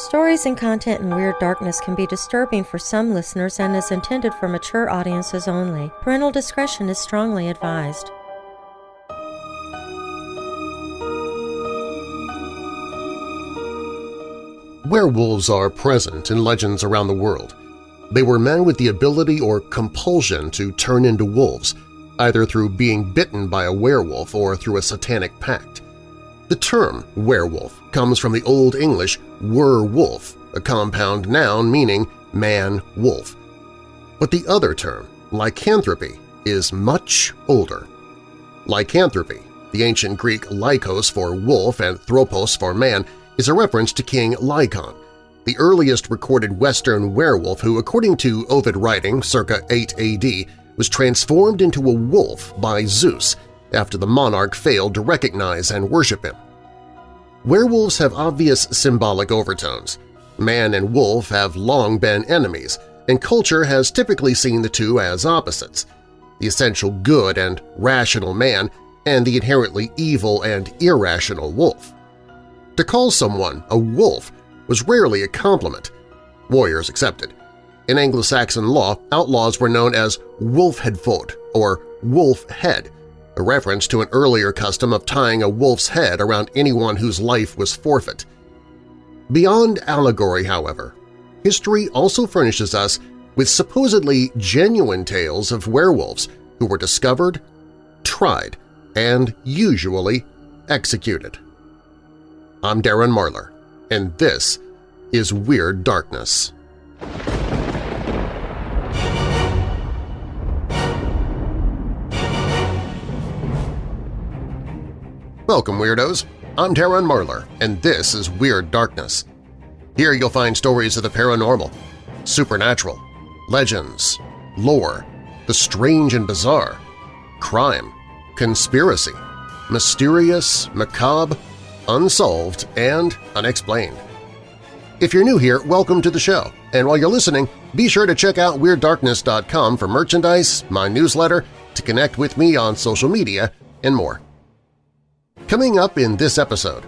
Stories and content in Weird Darkness can be disturbing for some listeners and is intended for mature audiences only. Parental discretion is strongly advised. Werewolves are present in legends around the world. They were men with the ability or compulsion to turn into wolves, either through being bitten by a werewolf or through a satanic pact. The term werewolf comes from the Old English wer-wolf, a compound noun meaning man-wolf. But the other term, lycanthropy, is much older. Lycanthropy, the ancient Greek lykos for wolf and thropos for man, is a reference to King Lycaon, the earliest recorded Western werewolf who, according to Ovid writing circa 8 AD, was transformed into a wolf by Zeus after the monarch failed to recognize and worship him. Werewolves have obvious symbolic overtones. Man and wolf have long been enemies, and culture has typically seen the two as opposites – the essential good and rational man and the inherently evil and irrational wolf. To call someone a wolf was rarely a compliment, warriors accepted. In Anglo-Saxon law, outlaws were known as wolfheadfod or wolf head, a reference to an earlier custom of tying a wolf's head around anyone whose life was forfeit. Beyond allegory, however, history also furnishes us with supposedly genuine tales of werewolves who were discovered, tried, and usually executed. I'm Darren Marlar, and this is Weird Darkness. Welcome, Weirdos! I'm Darren Marlar, and this is Weird Darkness. Here you'll find stories of the paranormal, supernatural, legends, lore, the strange and bizarre, crime, conspiracy, mysterious, macabre, unsolved, and unexplained. If you're new here, welcome to the show, and while you're listening, be sure to check out WeirdDarkness.com for merchandise, my newsletter, to connect with me on social media, and more. Coming up in this episode…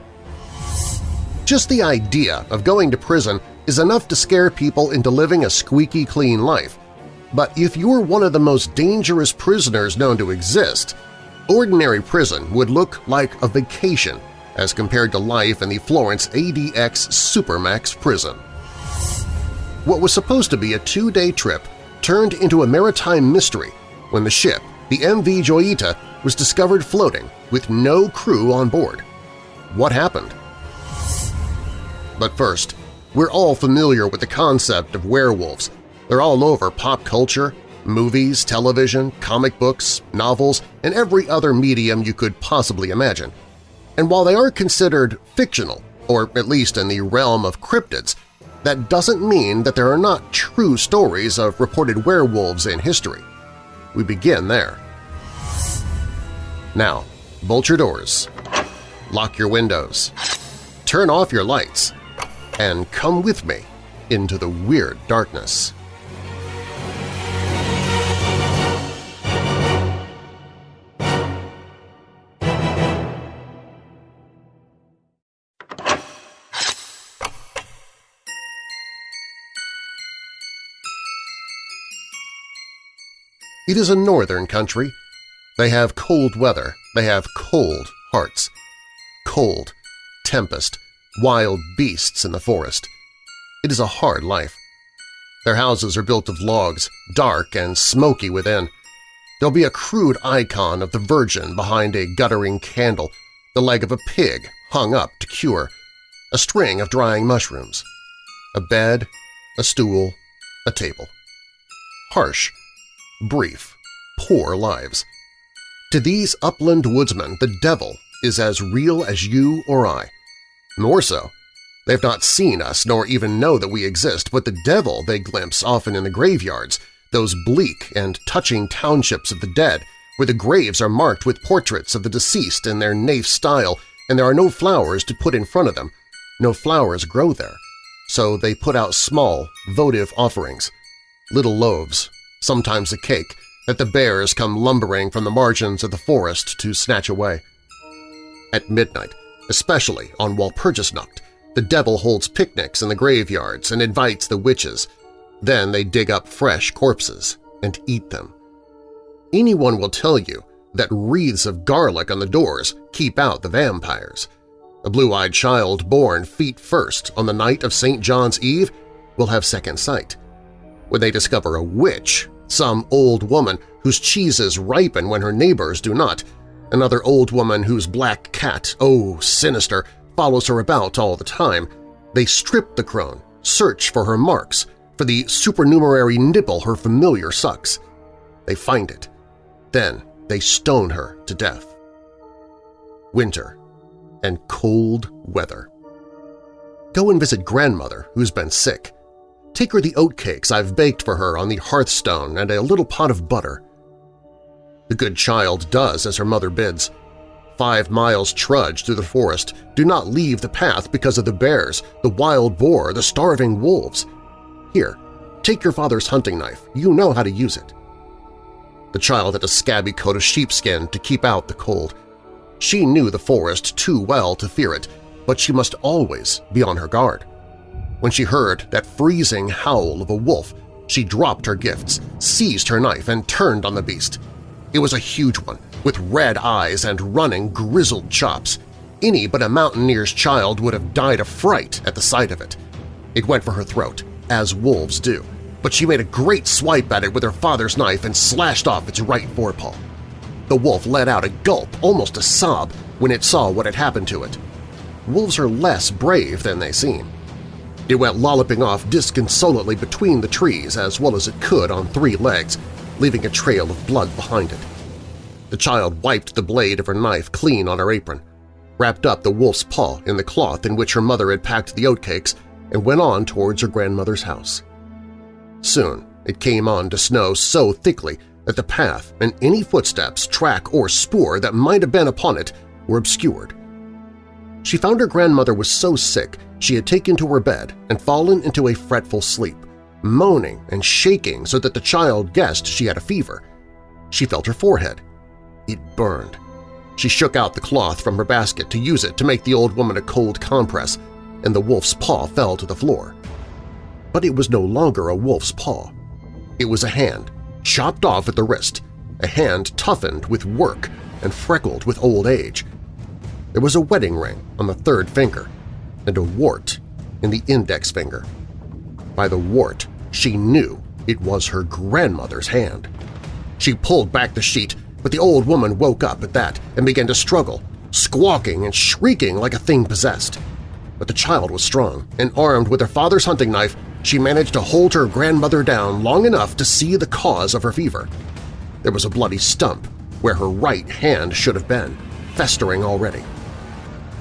Just the idea of going to prison is enough to scare people into living a squeaky clean life. But if you're one of the most dangerous prisoners known to exist, ordinary prison would look like a vacation as compared to life in the Florence ADX Supermax prison. What was supposed to be a two-day trip turned into a maritime mystery when the ship, the MV Joyita, was discovered floating with no crew on board. What happened? But first, we're all familiar with the concept of werewolves. They're all over pop culture, movies, television, comic books, novels, and every other medium you could possibly imagine. And while they are considered fictional, or at least in the realm of cryptids, that doesn't mean that there are not true stories of reported werewolves in history. We begin there. Now, bolt your doors, lock your windows, turn off your lights, and come with me into the weird darkness. It is a northern country. They have cold weather, they have cold hearts. Cold, tempest, wild beasts in the forest. It is a hard life. Their houses are built of logs, dark and smoky within. There'll be a crude icon of the Virgin behind a guttering candle, the leg of a pig hung up to cure, a string of drying mushrooms, a bed, a stool, a table. Harsh, brief, poor lives. To these upland woodsmen, the devil is as real as you or I. More so. They've not seen us nor even know that we exist, but the devil they glimpse often in the graveyards, those bleak and touching townships of the dead, where the graves are marked with portraits of the deceased in their naif style and there are no flowers to put in front of them. No flowers grow there, so they put out small, votive offerings, little loaves, sometimes a cake, that the bears come lumbering from the margins of the forest to snatch away. At midnight, especially on Walpurgisnacht, The devil holds picnics in the graveyards and invites the witches. Then they dig up fresh corpses and eat them. Anyone will tell you that wreaths of garlic on the doors keep out the vampires. A blue-eyed child born feet first on the night of St. John's Eve will have second sight. When they discover a witch, some old woman whose cheeses ripen when her neighbors do not, another old woman whose black cat, oh sinister, follows her about all the time, they strip the crone, search for her marks, for the supernumerary nipple her familiar sucks. They find it. Then they stone her to death. Winter and cold weather. Go and visit grandmother who's been sick. Take her the oatcakes I've baked for her on the hearthstone and a little pot of butter. The good child does as her mother bids. Five miles trudge through the forest, do not leave the path because of the bears, the wild boar, the starving wolves. Here, take your father's hunting knife, you know how to use it. The child had a scabby coat of sheepskin to keep out the cold. She knew the forest too well to fear it, but she must always be on her guard. When she heard that freezing howl of a wolf, she dropped her gifts, seized her knife, and turned on the beast. It was a huge one, with red eyes and running, grizzled chops. Any but a mountaineer's child would have died of fright at the sight of it. It went for her throat, as wolves do, but she made a great swipe at it with her father's knife and slashed off its right forepaw. The wolf let out a gulp, almost a sob, when it saw what had happened to it. Wolves are less brave than they seem. It went lolloping off disconsolately between the trees as well as it could on three legs, leaving a trail of blood behind it. The child wiped the blade of her knife clean on her apron, wrapped up the wolf's paw in the cloth in which her mother had packed the oatcakes, and went on towards her grandmother's house. Soon it came on to snow so thickly that the path and any footsteps, track, or spoor that might have been upon it were obscured. She found her grandmother was so sick she had taken to her bed and fallen into a fretful sleep, moaning and shaking so that the child guessed she had a fever. She felt her forehead. It burned. She shook out the cloth from her basket to use it to make the old woman a cold compress, and the wolf's paw fell to the floor. But it was no longer a wolf's paw. It was a hand, chopped off at the wrist, a hand toughened with work and freckled with old age. There was a wedding ring on the third finger, and a wart in the index finger. By the wart, she knew it was her grandmother's hand. She pulled back the sheet, but the old woman woke up at that and began to struggle, squawking and shrieking like a thing possessed. But the child was strong, and armed with her father's hunting knife, she managed to hold her grandmother down long enough to see the cause of her fever. There was a bloody stump where her right hand should have been, festering already.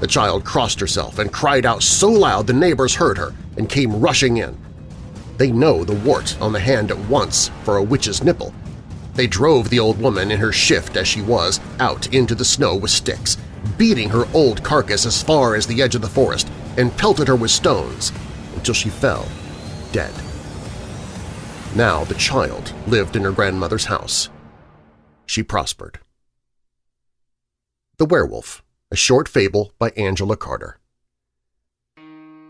The child crossed herself and cried out so loud the neighbors heard her and came rushing in. They know the wart on the hand at once for a witch's nipple. They drove the old woman in her shift as she was out into the snow with sticks, beating her old carcass as far as the edge of the forest and pelted her with stones until she fell, dead. Now the child lived in her grandmother's house. She prospered. The Werewolf a short fable by Angela Carter.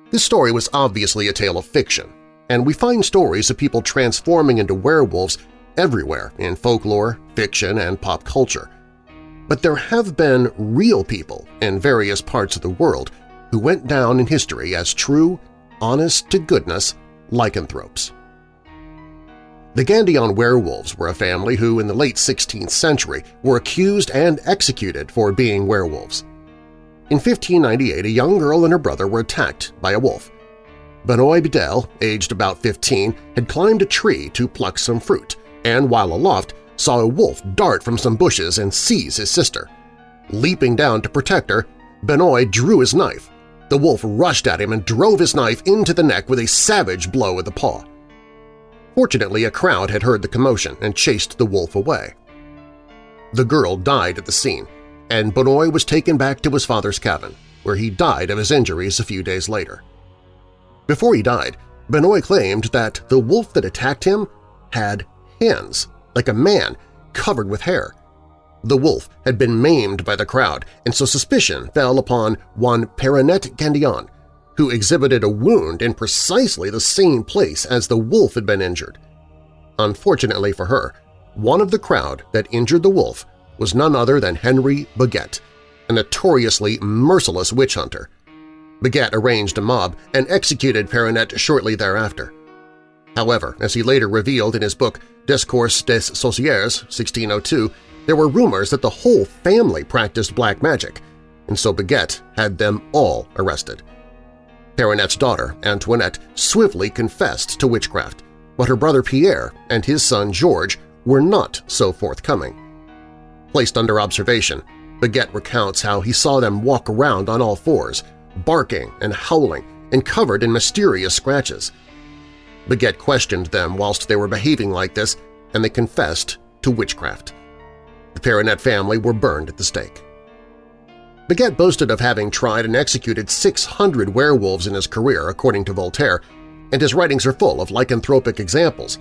This story was obviously a tale of fiction, and we find stories of people transforming into werewolves everywhere in folklore, fiction, and pop culture. But there have been real people in various parts of the world who went down in history as true, honest-to-goodness lycanthropes. The Gandion werewolves were a family who, in the late 16th century, were accused and executed for being werewolves. In 1598, a young girl and her brother were attacked by a wolf. Benoit Bedel, aged about 15, had climbed a tree to pluck some fruit, and while aloft saw a wolf dart from some bushes and seize his sister. Leaping down to protect her, Benoit drew his knife. The wolf rushed at him and drove his knife into the neck with a savage blow with the paw. Fortunately, a crowd had heard the commotion and chased the wolf away. The girl died at the scene, and Benoit was taken back to his father's cabin, where he died of his injuries a few days later. Before he died, Benoit claimed that the wolf that attacked him had hands, like a man, covered with hair. The wolf had been maimed by the crowd, and so suspicion fell upon one Perinet Gandion, who exhibited a wound in precisely the same place as the wolf had been injured. Unfortunately for her, one of the crowd that injured the wolf was none other than Henry Boguet, a notoriously merciless witch hunter. Boguet arranged a mob and executed Perronet shortly thereafter. However, as he later revealed in his book Discours des Sorcières 1602, there were rumors that the whole family practiced black magic, and so Boguet had them all arrested. Perronet's daughter, Antoinette, swiftly confessed to witchcraft, but her brother Pierre and his son George were not so forthcoming. Placed under observation, Boguet recounts how he saw them walk around on all fours, barking and howling and covered in mysterious scratches. Boguet questioned them whilst they were behaving like this, and they confessed to witchcraft. The Perronet family were burned at the stake. Boguet boasted of having tried and executed 600 werewolves in his career, according to Voltaire, and his writings are full of lycanthropic examples.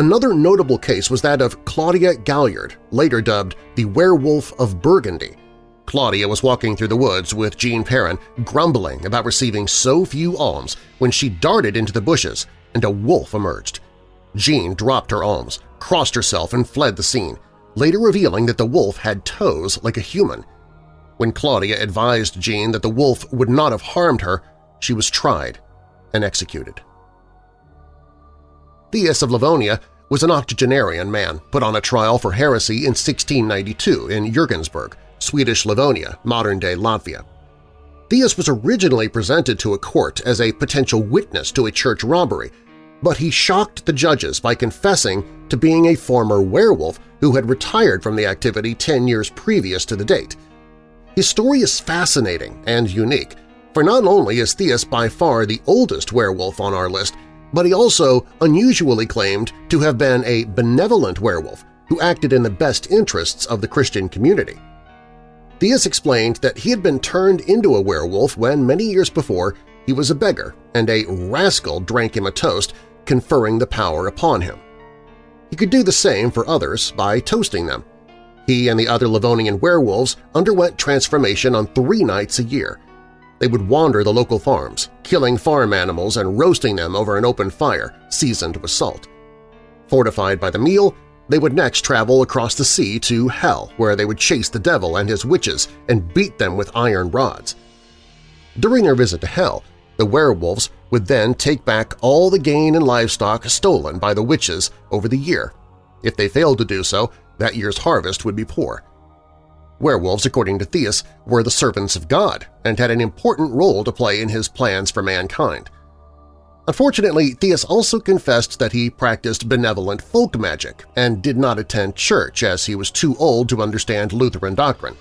Another notable case was that of Claudia Galliard, later dubbed the Werewolf of Burgundy. Claudia was walking through the woods with Jean Perrin, grumbling about receiving so few alms when she darted into the bushes and a wolf emerged. Jean dropped her alms, crossed herself, and fled the scene, later revealing that the wolf had toes like a human. When Claudia advised Jean that the wolf would not have harmed her, she was tried and executed. Theus of Livonia was an octogenarian man put on a trial for heresy in 1692 in Jurgensburg, Swedish Livonia, modern-day Latvia. Theus was originally presented to a court as a potential witness to a church robbery, but he shocked the judges by confessing to being a former werewolf who had retired from the activity 10 years previous to the date. His story is fascinating and unique, for not only is Theus by far the oldest werewolf on our list, but he also unusually claimed to have been a benevolent werewolf who acted in the best interests of the Christian community. Theus explained that he had been turned into a werewolf when many years before he was a beggar and a rascal drank him a toast, conferring the power upon him. He could do the same for others by toasting them. He and the other Livonian werewolves underwent transformation on three nights a year. They would wander the local farms, killing farm animals and roasting them over an open fire seasoned with salt. Fortified by the meal, they would next travel across the sea to Hell, where they would chase the devil and his witches and beat them with iron rods. During their visit to Hell, the werewolves would then take back all the gain and livestock stolen by the witches over the year. If they failed to do so, that year's harvest would be poor. Werewolves, according to Theus, were the servants of God and had an important role to play in his plans for mankind. Unfortunately, Theus also confessed that he practiced benevolent folk magic and did not attend church as he was too old to understand Lutheran doctrine.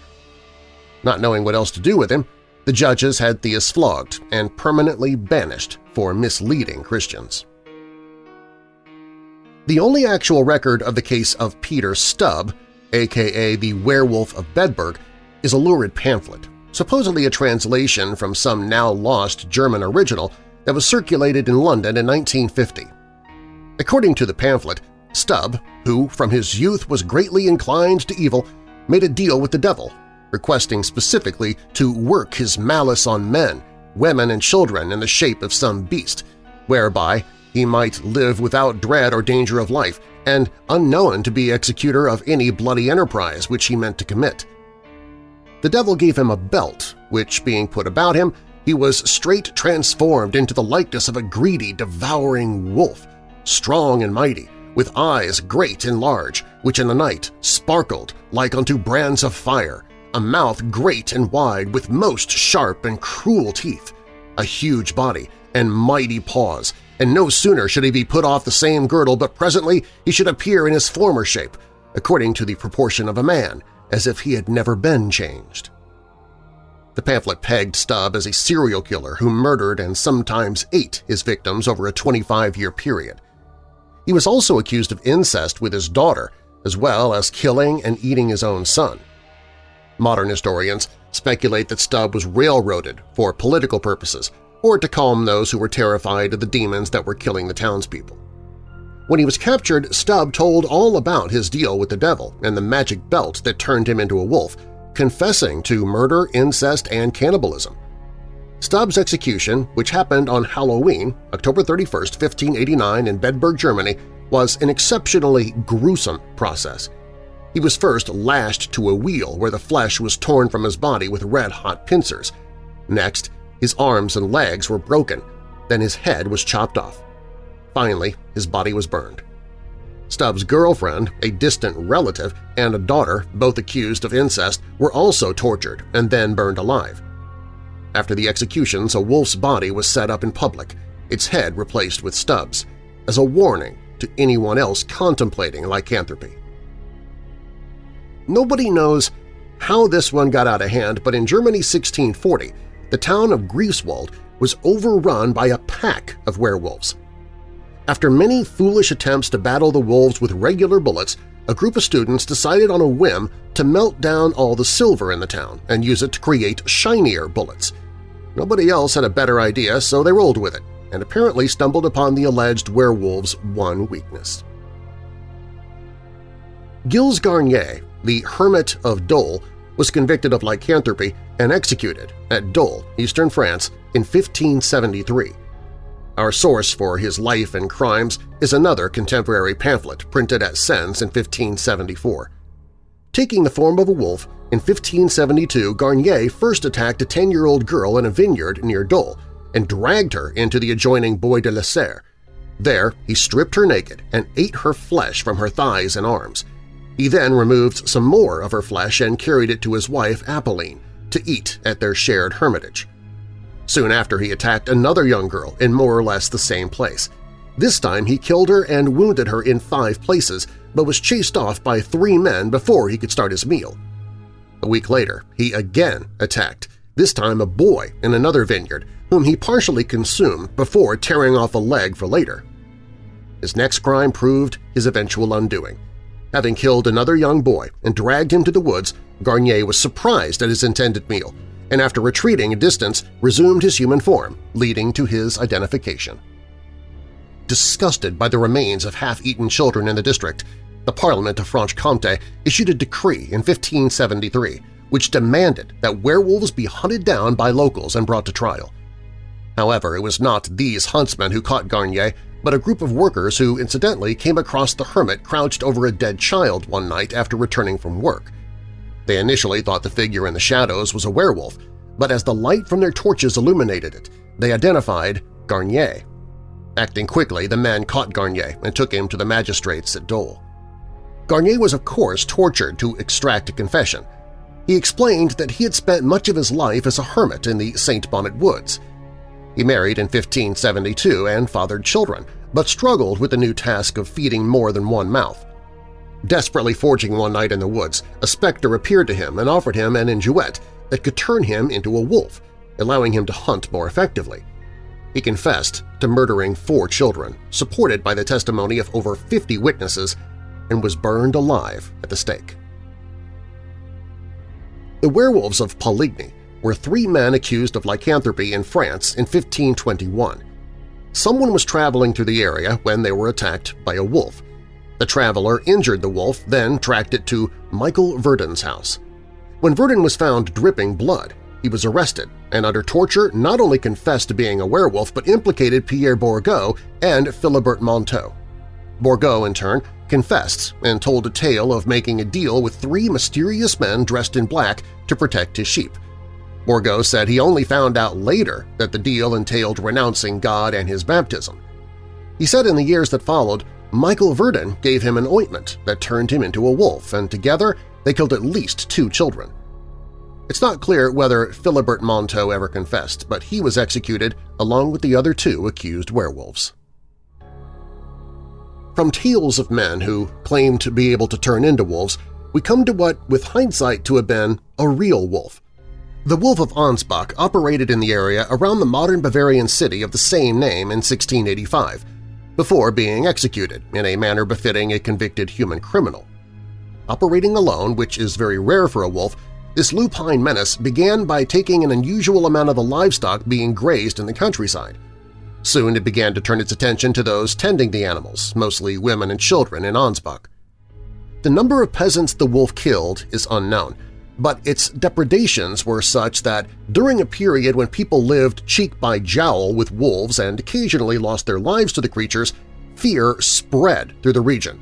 Not knowing what else to do with him, the judges had Theus flogged and permanently banished for misleading Christians. The only actual record of the case of Peter Stubb, aka the Werewolf of Bedburg, is a lurid pamphlet, supposedly a translation from some now-lost German original that was circulated in London in 1950. According to the pamphlet, Stubb, who from his youth was greatly inclined to evil, made a deal with the devil, requesting specifically to work his malice on men, women, and children in the shape of some beast, whereby he might live without dread or danger of life and unknown to be executor of any bloody enterprise which he meant to commit. The devil gave him a belt, which, being put about him, he was straight transformed into the likeness of a greedy, devouring wolf, strong and mighty, with eyes great and large, which in the night sparkled like unto brands of fire, a mouth great and wide with most sharp and cruel teeth, a huge body and mighty paws, and no sooner should he be put off the same girdle but presently he should appear in his former shape, according to the proportion of a man, as if he had never been changed. The pamphlet pegged Stubb as a serial killer who murdered and sometimes ate his victims over a 25-year period. He was also accused of incest with his daughter, as well as killing and eating his own son. Modern historians speculate that Stubb was railroaded for political purposes or to calm those who were terrified of the demons that were killing the townspeople. When he was captured, Stubb told all about his deal with the devil and the magic belt that turned him into a wolf, confessing to murder, incest, and cannibalism. Stubbs' execution, which happened on Halloween, October 31, 1589 in Bedburg, Germany, was an exceptionally gruesome process. He was first lashed to a wheel where the flesh was torn from his body with red-hot pincers. Next, his arms and legs were broken, then his head was chopped off. Finally, his body was burned. Stubbs' girlfriend, a distant relative, and a daughter, both accused of incest, were also tortured and then burned alive. After the executions, a wolf's body was set up in public, its head replaced with Stubbs, as a warning to anyone else contemplating lycanthropy. Nobody knows how this one got out of hand, but in Germany 1640, the town of Greifswald was overrun by a pack of werewolves. After many foolish attempts to battle the wolves with regular bullets, a group of students decided on a whim to melt down all the silver in the town and use it to create shinier bullets. Nobody else had a better idea, so they rolled with it, and apparently stumbled upon the alleged werewolves' one weakness. Gilles Garnier, the Hermit of Dole, was convicted of lycanthropy and executed at Dole, eastern France, in 1573. Our source for his life and crimes is another contemporary pamphlet printed at Sens in 1574. Taking the form of a wolf, in 1572 Garnier first attacked a 10-year-old girl in a vineyard near Dole and dragged her into the adjoining Bois de la Serre. There, he stripped her naked and ate her flesh from her thighs and arms. He then removed some more of her flesh and carried it to his wife Apolline to eat at their shared hermitage. Soon after he attacked another young girl in more or less the same place. This time he killed her and wounded her in five places, but was chased off by three men before he could start his meal. A week later, he again attacked, this time a boy in another vineyard, whom he partially consumed before tearing off a leg for later. His next crime proved his eventual undoing. Having killed another young boy and dragged him to the woods, Garnier was surprised at his intended meal and after retreating a distance resumed his human form, leading to his identification. Disgusted by the remains of half-eaten children in the district, the Parliament of Franche-Comté issued a decree in 1573 which demanded that werewolves be hunted down by locals and brought to trial. However, it was not these huntsmen who caught Garnier, but a group of workers who incidentally came across the hermit crouched over a dead child one night after returning from work. They initially thought the figure in the shadows was a werewolf, but as the light from their torches illuminated it, they identified Garnier. Acting quickly, the men caught Garnier and took him to the magistrates at Dole. Garnier was of course tortured to extract a confession. He explained that he had spent much of his life as a hermit in the St. Bonnet Woods. He married in 1572 and fathered children, but struggled with the new task of feeding more than one mouth. Desperately foraging one night in the woods, a specter appeared to him and offered him an injouette that could turn him into a wolf, allowing him to hunt more effectively. He confessed to murdering four children, supported by the testimony of over 50 witnesses, and was burned alive at the stake. The werewolves of Poligny were three men accused of lycanthropy in France in 1521. Someone was traveling through the area when they were attacked by a wolf, the traveler injured the wolf, then tracked it to Michael Verdun's house. When Verdun was found dripping blood, he was arrested and under torture not only confessed to being a werewolf but implicated Pierre Bourgault and Philibert Monteau. Bourgault, in turn, confessed and told a tale of making a deal with three mysterious men dressed in black to protect his sheep. Bourgault said he only found out later that the deal entailed renouncing God and his baptism. He said in the years that followed, Michael Verdun gave him an ointment that turned him into a wolf, and together they killed at least two children. It's not clear whether Philibert Monteau ever confessed, but he was executed along with the other two accused werewolves. From tales of men who claimed to be able to turn into wolves, we come to what, with hindsight, to have been a real wolf. The Wolf of Ansbach operated in the area around the modern Bavarian city of the same name in 1685, before being executed in a manner befitting a convicted human criminal. Operating alone, which is very rare for a wolf, this lupine menace began by taking an unusual amount of the livestock being grazed in the countryside. Soon it began to turn its attention to those tending the animals, mostly women and children in Ansbach. The number of peasants the wolf killed is unknown, but its depredations were such that during a period when people lived cheek by jowl with wolves and occasionally lost their lives to the creatures, fear spread through the region.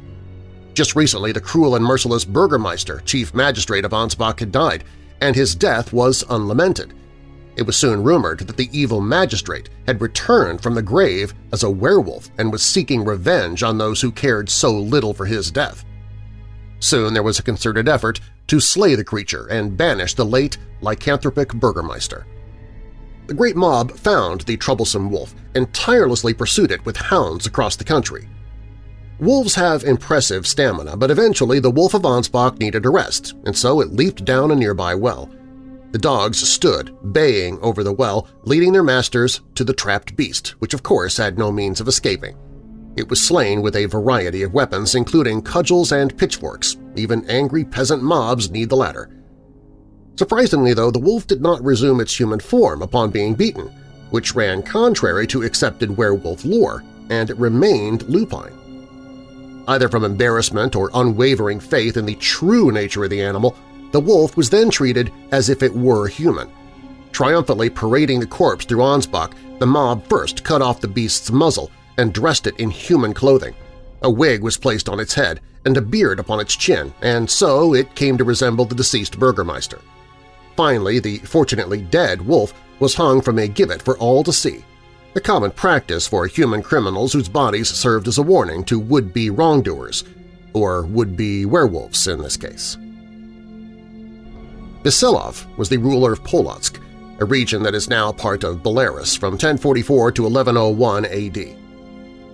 Just recently, the cruel and merciless Burgermeister, chief magistrate of Ansbach, had died, and his death was unlamented. It was soon rumored that the evil magistrate had returned from the grave as a werewolf and was seeking revenge on those who cared so little for his death. Soon there was a concerted effort to slay the creature and banish the late lycanthropic Burgermeister. The great mob found the troublesome wolf and tirelessly pursued it with hounds across the country. Wolves have impressive stamina, but eventually the Wolf of Ansbach needed a rest, and so it leaped down a nearby well. The dogs stood, baying over the well, leading their masters to the trapped beast, which of course had no means of escaping. It was slain with a variety of weapons, including cudgels and pitchforks. Even angry peasant mobs need the latter. Surprisingly, though, the wolf did not resume its human form upon being beaten, which ran contrary to accepted werewolf lore, and it remained lupine. Either from embarrassment or unwavering faith in the true nature of the animal, the wolf was then treated as if it were human. Triumphantly parading the corpse through Ansbach, the mob first cut off the beast's muzzle and dressed it in human clothing. A wig was placed on its head and a beard upon its chin, and so it came to resemble the deceased Burgermeister. Finally, the fortunately dead wolf was hung from a gibbet for all to see, a common practice for human criminals whose bodies served as a warning to would-be wrongdoers, or would-be werewolves in this case. Vasilav was the ruler of Polotsk, a region that is now part of Belarus from 1044 to 1101 AD.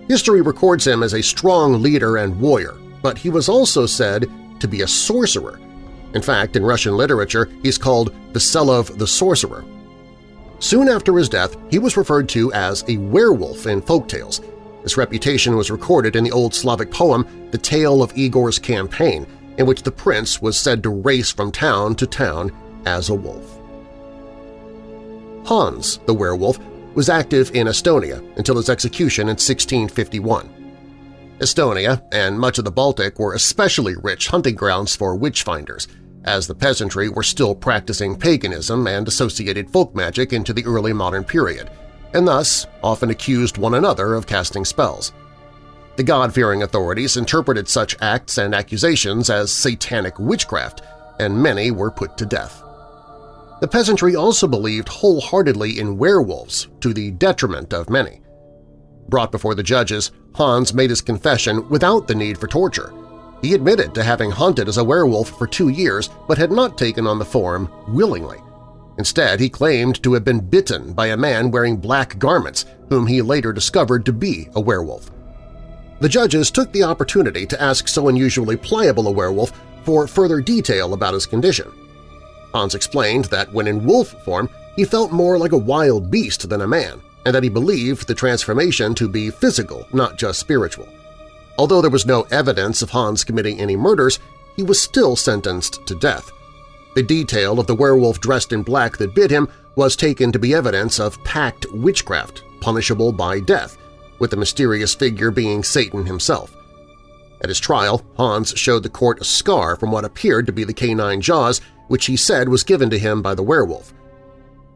History records him as a strong leader and warrior, but he was also said to be a sorcerer. In fact, in Russian literature, he's called Vasilav the Sorcerer. Soon after his death, he was referred to as a werewolf in folk tales. His reputation was recorded in the Old Slavic poem The Tale of Igor's Campaign, in which the prince was said to race from town to town as a wolf. Hans, the werewolf, was active in Estonia until his execution in 1651. Estonia and much of the Baltic were especially rich hunting grounds for witch-finders, as the peasantry were still practicing paganism and associated folk magic into the early modern period, and thus often accused one another of casting spells. The God-fearing authorities interpreted such acts and accusations as satanic witchcraft, and many were put to death. The peasantry also believed wholeheartedly in werewolves, to the detriment of many. Brought before the judges, Hans made his confession without the need for torture. He admitted to having hunted as a werewolf for two years but had not taken on the form willingly. Instead, he claimed to have been bitten by a man wearing black garments whom he later discovered to be a werewolf. The judges took the opportunity to ask so unusually pliable a werewolf for further detail about his condition. Hans explained that when in wolf form he felt more like a wild beast than a man, and that he believed the transformation to be physical, not just spiritual. Although there was no evidence of Hans committing any murders, he was still sentenced to death. The detail of the werewolf dressed in black that bit him was taken to be evidence of packed witchcraft, punishable by death, with the mysterious figure being Satan himself. At his trial, Hans showed the court a scar from what appeared to be the canine jaws which he said was given to him by the werewolf.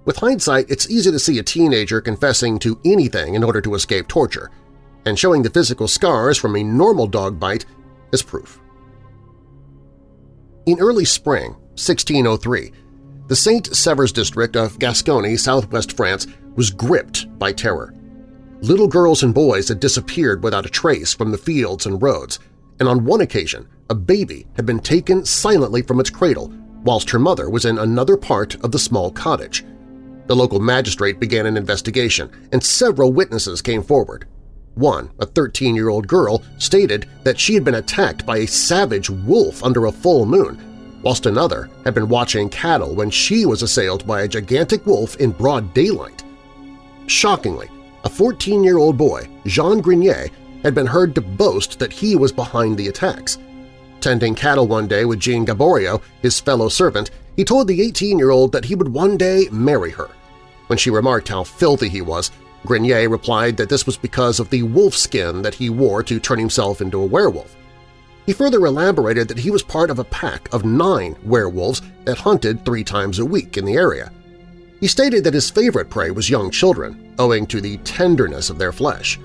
With hindsight, it's easy to see a teenager confessing to anything in order to escape torture, and showing the physical scars from a normal dog bite is proof. In early spring 1603, the Saint-Severs district of Gascony, southwest France, was gripped by terror. Little girls and boys had disappeared without a trace from the fields and roads, and on one occasion a baby had been taken silently from its cradle whilst her mother was in another part of the small cottage. The local magistrate began an investigation, and several witnesses came forward. One, a 13-year-old girl, stated that she had been attacked by a savage wolf under a full moon, whilst another had been watching cattle when she was assailed by a gigantic wolf in broad daylight. Shockingly, a 14-year-old boy, Jean Grenier, had been heard to boast that he was behind the attacks. Tending cattle one day with Jean Gaboriau, his fellow servant, he told the 18-year-old that he would one day marry her. When she remarked how filthy he was, Grenier replied that this was because of the wolf skin that he wore to turn himself into a werewolf. He further elaborated that he was part of a pack of nine werewolves that hunted three times a week in the area. He stated that his favorite prey was young children, owing to the tenderness of their flesh.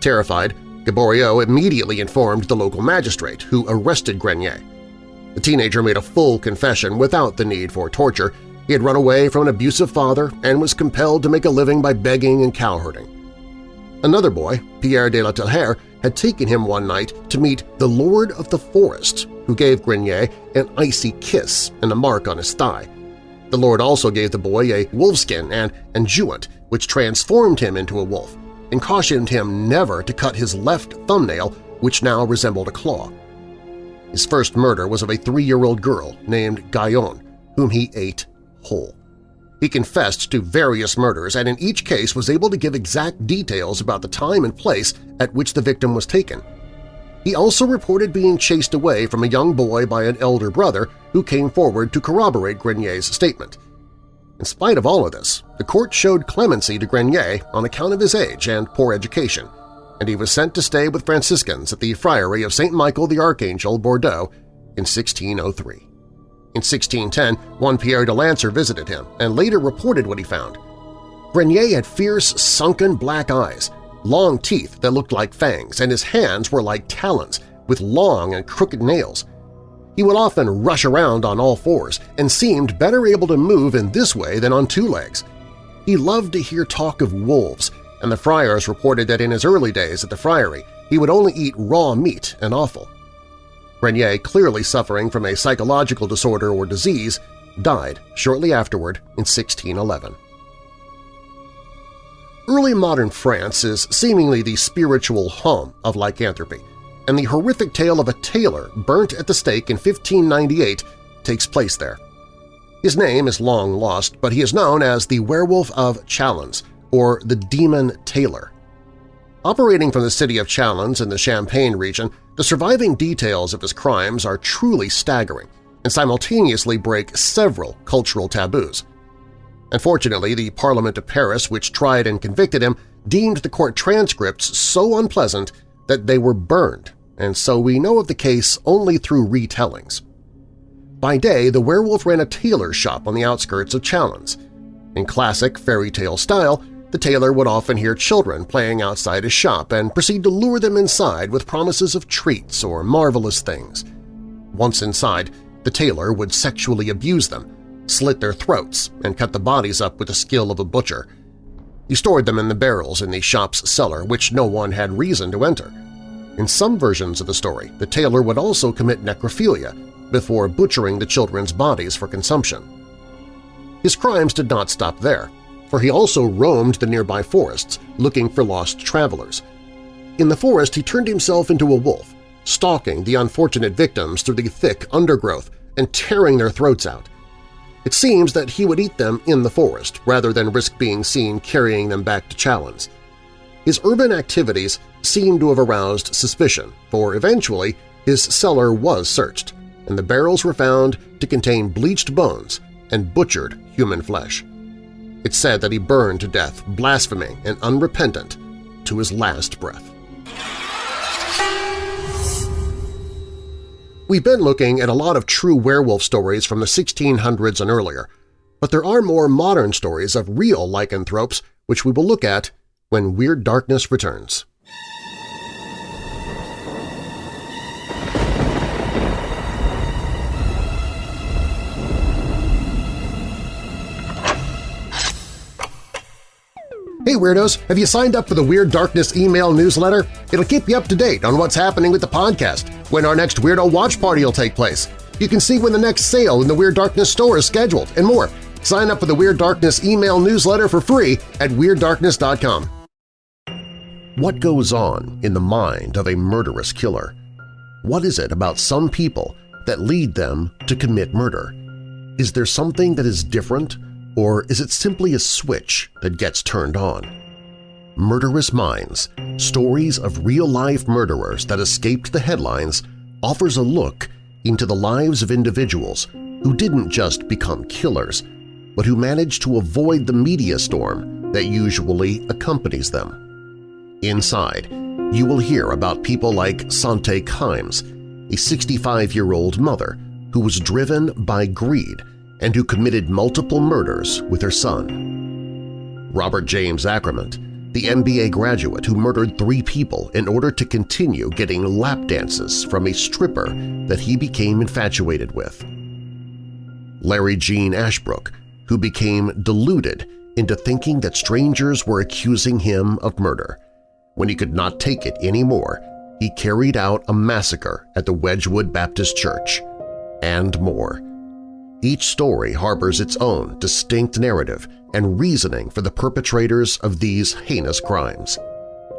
Terrified, Gaboriau immediately informed the local magistrate, who arrested Grenier. The teenager made a full confession without the need for torture. He had run away from an abusive father and was compelled to make a living by begging and cowherding. Another boy, Pierre de la Tellière, had taken him one night to meet the Lord of the Forest, who gave Grenier an icy kiss and a mark on his thigh. The Lord also gave the boy a wolfskin and enjewant, which transformed him into a wolf, and cautioned him never to cut his left thumbnail, which now resembled a claw. His first murder was of a three-year-old girl named Gaillon, whom he ate whole. He confessed to various murders and in each case was able to give exact details about the time and place at which the victim was taken. He also reported being chased away from a young boy by an elder brother who came forward to corroborate Grenier's statement. In spite of all of this, the court showed clemency to Grenier on account of his age and poor education, and he was sent to stay with Franciscans at the Friary of St. Michael the Archangel, Bordeaux, in 1603. In 1610, one Pierre de Lancre visited him and later reported what he found. Grenier had fierce, sunken black eyes, long teeth that looked like fangs, and his hands were like talons with long and crooked nails. He would often rush around on all fours and seemed better able to move in this way than on two legs. He loved to hear talk of wolves and the friars reported that in his early days at the friary he would only eat raw meat and offal. Renier, clearly suffering from a psychological disorder or disease, died shortly afterward in 1611. Early modern France is seemingly the spiritual home of lycanthropy, and the horrific tale of a tailor burnt at the stake in 1598 takes place there. His name is long lost, but he is known as the Werewolf of Chalons, or the Demon Tailor. Operating from the city of Chalons in the Champagne region, the surviving details of his crimes are truly staggering and simultaneously break several cultural taboos. Unfortunately, the Parliament of Paris, which tried and convicted him, deemed the court transcripts so unpleasant that they were burned, and so we know of the case only through retellings. By day, the werewolf ran a tailor shop on the outskirts of Chalons. In classic fairy tale style, the tailor would often hear children playing outside his shop and proceed to lure them inside with promises of treats or marvelous things. Once inside, the tailor would sexually abuse them, slit their throats, and cut the bodies up with the skill of a butcher. He stored them in the barrels in the shop's cellar, which no one had reason to enter. In some versions of the story, the tailor would also commit necrophilia before butchering the children's bodies for consumption. His crimes did not stop there for he also roamed the nearby forests looking for lost travelers. In the forest he turned himself into a wolf, stalking the unfortunate victims through the thick undergrowth and tearing their throats out. It seems that he would eat them in the forest rather than risk being seen carrying them back to Chalons. His urban activities seem to have aroused suspicion, for eventually his cellar was searched, and the barrels were found to contain bleached bones and butchered human flesh. It's said that he burned to death, blaspheming and unrepentant, to his last breath. We've been looking at a lot of true werewolf stories from the 1600s and earlier, but there are more modern stories of real lycanthropes which we will look at when Weird Darkness returns. Hey Weirdos! Have you signed up for the Weird Darkness email newsletter? It'll keep you up to date on what's happening with the podcast, when our next Weirdo Watch Party will take place. You can see when the next sale in the Weird Darkness store is scheduled, and more. Sign up for the Weird Darkness email newsletter for free at WeirdDarkness.com. What goes on in the mind of a murderous killer? What is it about some people that lead them to commit murder? Is there something that is different or is it simply a switch that gets turned on? Murderous Minds – Stories of Real-Life Murderers That Escaped the Headlines offers a look into the lives of individuals who didn't just become killers, but who managed to avoid the media storm that usually accompanies them. Inside, you will hear about people like Sante Kimes, a 65-year-old mother who was driven by greed and who committed multiple murders with her son. Robert James Acremant, the MBA graduate who murdered three people in order to continue getting lap dances from a stripper that he became infatuated with. Larry Gene Ashbrook, who became deluded into thinking that strangers were accusing him of murder. When he could not take it anymore, he carried out a massacre at the Wedgwood Baptist Church, and more. Each story harbors its own distinct narrative and reasoning for the perpetrators of these heinous crimes,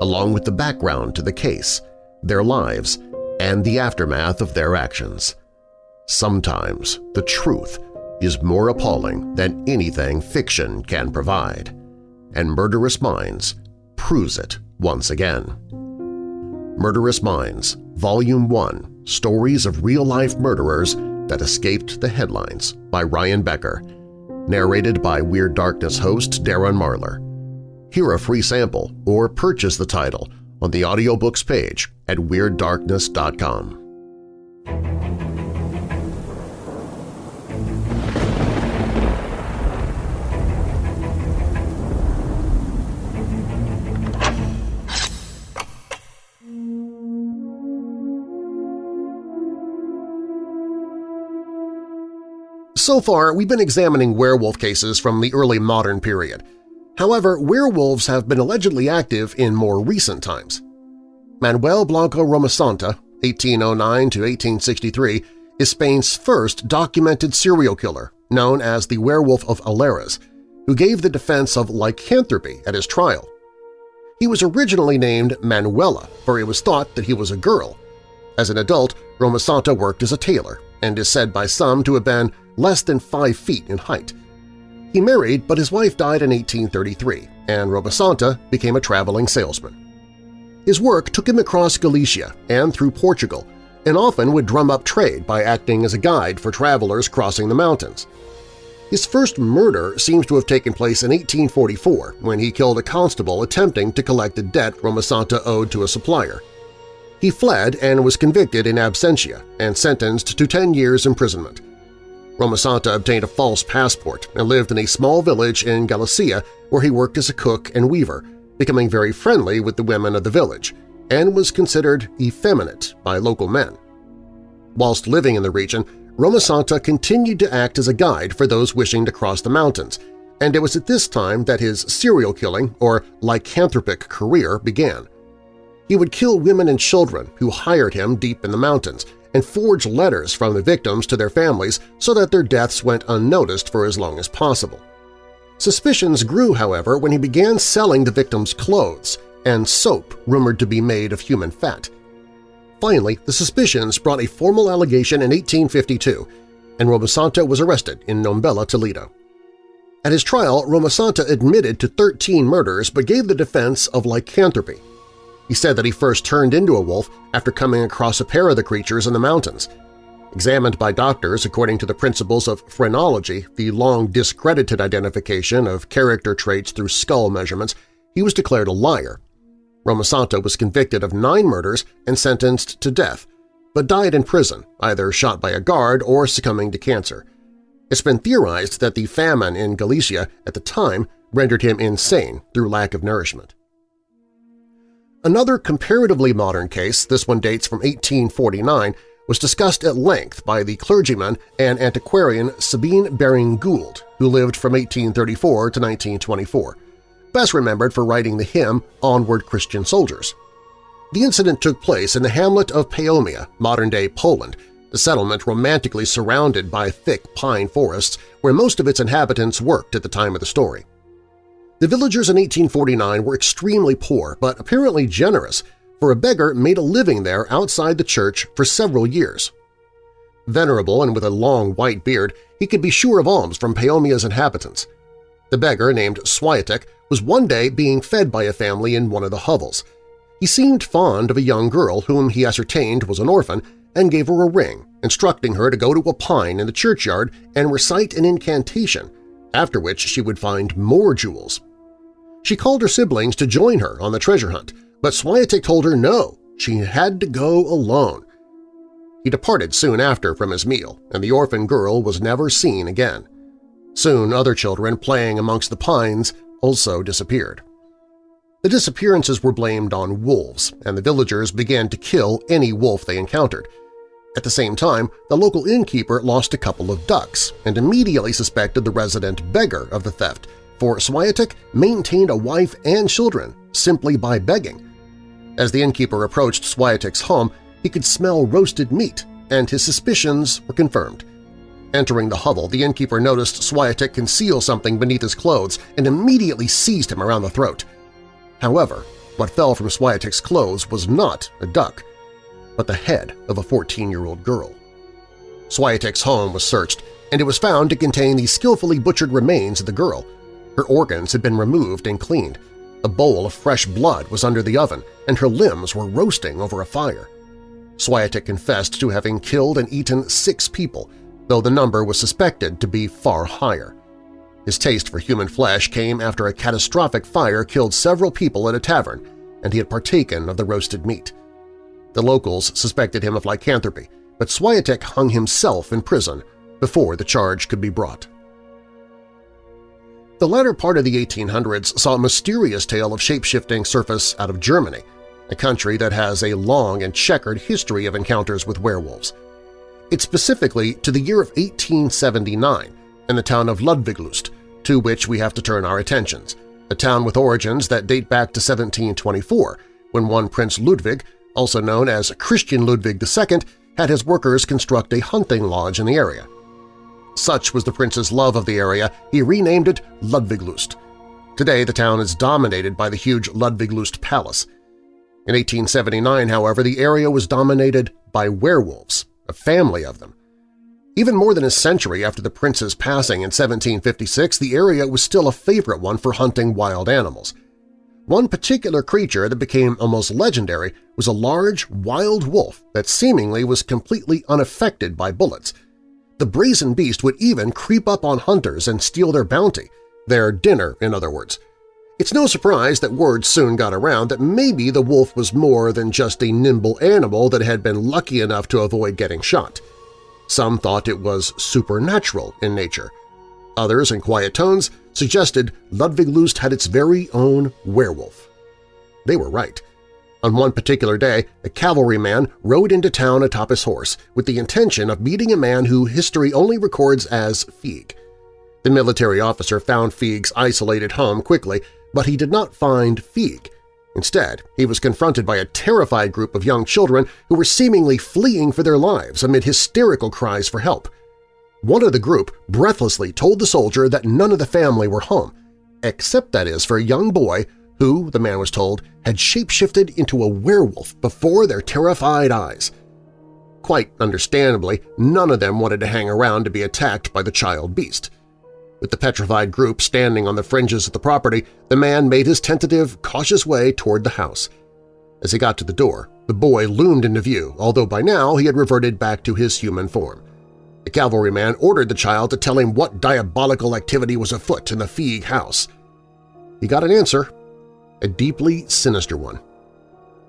along with the background to the case, their lives, and the aftermath of their actions. Sometimes the truth is more appalling than anything fiction can provide, and Murderous Minds proves it once again. Murderous Minds, Volume 1 – Stories of Real-Life Murderers That Escaped the Headlines by Ryan Becker, narrated by Weird Darkness host Darren Marlar. Hear a free sample or purchase the title on the audiobooks page at WeirdDarkness.com. So far, we've been examining werewolf cases from the early modern period. However, werewolves have been allegedly active in more recent times. Manuel Blanco Romasanta, 1809–1863, is Spain's first documented serial killer, known as the Werewolf of Allariz, who gave the defense of lycanthropy at his trial. He was originally named Manuela, for it was thought that he was a girl. As an adult, Romasanta worked as a tailor and is said by some to have been less than five feet in height. He married, but his wife died in 1833, and Rosmasanta became a traveling salesman. His work took him across Galicia and through Portugal, and often would drum up trade by acting as a guide for travelers crossing the mountains. His first murder seems to have taken place in 1844 when he killed a constable attempting to collect a debt Rosmasanta owed to a supplier. He fled and was convicted in absentia and sentenced to 10 years imprisonment. Rosmasanta obtained a false passport and lived in a small village in Galicia where he worked as a cook and weaver, becoming very friendly with the women of the village, and was considered effeminate by local men. Whilst living in the region, Romasanta continued to act as a guide for those wishing to cross the mountains, and it was at this time that his serial killing or lycanthropic career began. He would kill women and children who hired him deep in the mountains and forge letters from the victims to their families so that their deaths went unnoticed for as long as possible. Suspicions grew, however, when he began selling the victims' clothes and soap rumored to be made of human fat. Finally, the suspicions brought a formal allegation in 1852, and Rosmasanta was arrested in Nombela, Toledo. At his trial, Romasanta admitted to 13 murders but gave the defense of lycanthropy, he said that he first turned into a wolf after coming across a pair of the creatures in the mountains. Examined by doctors according to the principles of phrenology, the long discredited identification of character traits through skull measurements, he was declared a liar. Rosmasanta was convicted of nine murders and sentenced to death, but died in prison, either shot by a guard or succumbing to cancer. It's been theorized that the famine in Galicia at the time rendered him insane through lack of nourishment. Another comparatively modern case, this one dates from 1849, was discussed at length by the clergyman and antiquarian Sabine Baring Gould, who lived from 1834 to 1924, best remembered for writing the hymn Onward Christian Soldiers. The incident took place in the hamlet of Paomia, modern-day Poland, a settlement romantically surrounded by thick pine forests where most of its inhabitants worked at the time of the story. The villagers in 1849 were extremely poor but apparently generous, for a beggar made a living there outside the church for several years. Venerable and with a long white beard, he could be sure of alms from Paomia's inhabitants. The beggar, named Swiatek, was one day being fed by a family in one of the hovels. He seemed fond of a young girl whom he ascertained was an orphan and gave her a ring, instructing her to go to a pine in the churchyard and recite an incantation, after which she would find more jewels. She called her siblings to join her on the treasure hunt, but Swiatek told her no, she had to go alone. He departed soon after from his meal, and the orphan girl was never seen again. Soon other children playing amongst the pines also disappeared. The disappearances were blamed on wolves, and the villagers began to kill any wolf they encountered. At the same time, the local innkeeper lost a couple of ducks and immediately suspected the resident beggar of the theft, for Swiatek maintained a wife and children simply by begging. As the innkeeper approached Swiatek's home, he could smell roasted meat, and his suspicions were confirmed. Entering the hovel, the innkeeper noticed Swiatek conceal something beneath his clothes and immediately seized him around the throat. However, what fell from Swiatek's clothes was not a duck, but the head of a 14-year-old girl. Swiatek's home was searched, and it was found to contain the skillfully butchered remains of the girl. Her organs had been removed and cleaned. A bowl of fresh blood was under the oven, and her limbs were roasting over a fire. Swiatek confessed to having killed and eaten six people, though the number was suspected to be far higher. His taste for human flesh came after a catastrophic fire killed several people at a tavern, and he had partaken of the roasted meat. The locals suspected him of lycanthropy, but Swiatek hung himself in prison before the charge could be brought. The latter part of the 1800s saw a mysterious tale of shape-shifting surface out of Germany, a country that has a long and checkered history of encounters with werewolves. It's specifically to the year of 1879 in the town of Ludwigslust, to which we have to turn our attentions, a town with origins that date back to 1724, when one Prince Ludwig, also known as Christian Ludwig II, had his workers construct a hunting lodge in the area. Such was the prince's love of the area, he renamed it Ludwiglust. Today the town is dominated by the huge Ludwiglust Palace. In 1879, however, the area was dominated by werewolves, a family of them. Even more than a century after the prince's passing in 1756, the area was still a favorite one for hunting wild animals. One particular creature that became almost legendary was a large, wild wolf that seemingly was completely unaffected by bullets. The brazen beast would even creep up on hunters and steal their bounty, their dinner, in other words. It's no surprise that word soon got around that maybe the wolf was more than just a nimble animal that had been lucky enough to avoid getting shot. Some thought it was supernatural in nature. Others, in quiet tones, suggested Ludwigslust had its very own werewolf. They were right. On one particular day, a cavalryman rode into town atop his horse with the intention of meeting a man who history only records as Feig. The military officer found Feig's isolated home quickly, but he did not find Feig. Instead, he was confronted by a terrified group of young children who were seemingly fleeing for their lives amid hysterical cries for help. One of the group breathlessly told the soldier that none of the family were home, except that is for a young boy who, the man was told, had shapeshifted into a werewolf before their terrified eyes. Quite understandably, none of them wanted to hang around to be attacked by the child beast. With the petrified group standing on the fringes of the property, the man made his tentative, cautious way toward the house. As he got to the door, the boy loomed into view, although by now he had reverted back to his human form. The cavalryman ordered the child to tell him what diabolical activity was afoot in the Feig house. He got an answer, a deeply sinister one.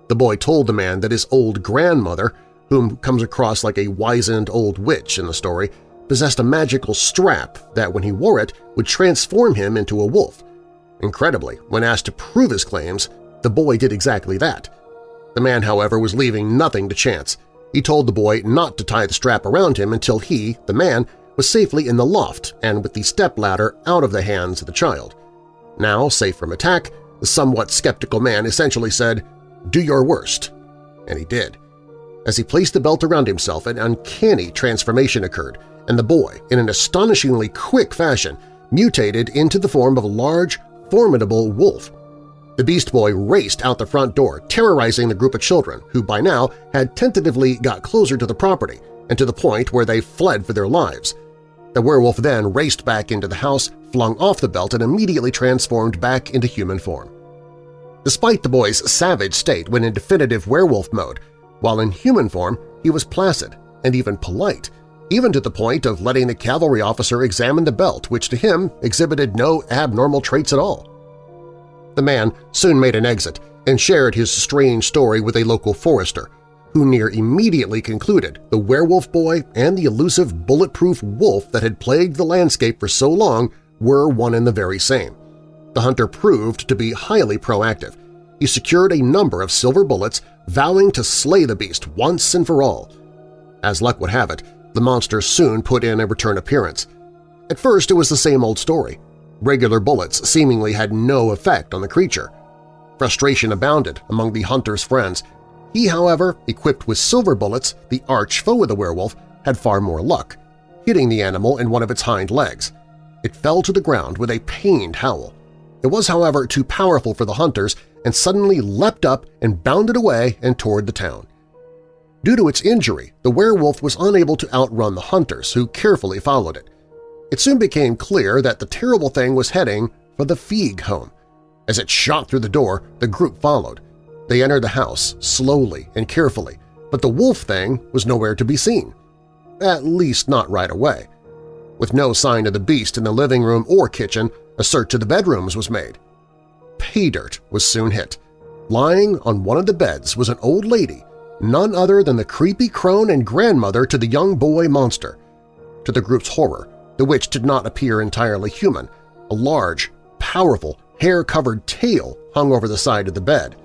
The boy told the man that his old grandmother, whom comes across like a wizened old witch in the story, possessed a magical strap that, when he wore it, would transform him into a wolf. Incredibly, when asked to prove his claims, the boy did exactly that. The man, however, was leaving nothing to chance. He told the boy not to tie the strap around him until he, the man, was safely in the loft and with the stepladder out of the hands of the child. Now, safe from attack, somewhat skeptical man essentially said, do your worst. And he did. As he placed the belt around himself, an uncanny transformation occurred, and the boy, in an astonishingly quick fashion, mutated into the form of a large, formidable wolf. The Beast Boy raced out the front door, terrorizing the group of children who by now had tentatively got closer to the property and to the point where they fled for their lives. The werewolf then raced back into the house, flung off the belt, and immediately transformed back into human form. Despite the boy's savage state when in definitive werewolf mode, while in human form he was placid and even polite, even to the point of letting the cavalry officer examine the belt, which to him exhibited no abnormal traits at all. The man soon made an exit and shared his strange story with a local forester, who near immediately concluded the werewolf boy and the elusive bulletproof wolf that had plagued the landscape for so long were one and the very same. The hunter proved to be highly proactive. He secured a number of silver bullets, vowing to slay the beast once and for all. As luck would have it, the monster soon put in a return appearance. At first it was the same old story. Regular bullets seemingly had no effect on the creature. Frustration abounded among the hunter's friends. He, however, equipped with silver bullets, the arch foe of the werewolf, had far more luck, hitting the animal in one of its hind legs. It fell to the ground with a pained howl. It was, however, too powerful for the hunters and suddenly leapt up and bounded away and toward the town. Due to its injury, the werewolf was unable to outrun the hunters, who carefully followed it. It soon became clear that the terrible thing was heading for the Feig home. As it shot through the door, the group followed. They entered the house slowly and carefully, but the wolf thing was nowhere to be seen. At least not right away. With no sign of the beast in the living room or kitchen, a search of the bedrooms was made. Pay dirt was soon hit. Lying on one of the beds was an old lady, none other than the creepy crone and grandmother to the young boy monster. To the group's horror, the witch did not appear entirely human. A large, powerful, hair-covered tail hung over the side of the bed.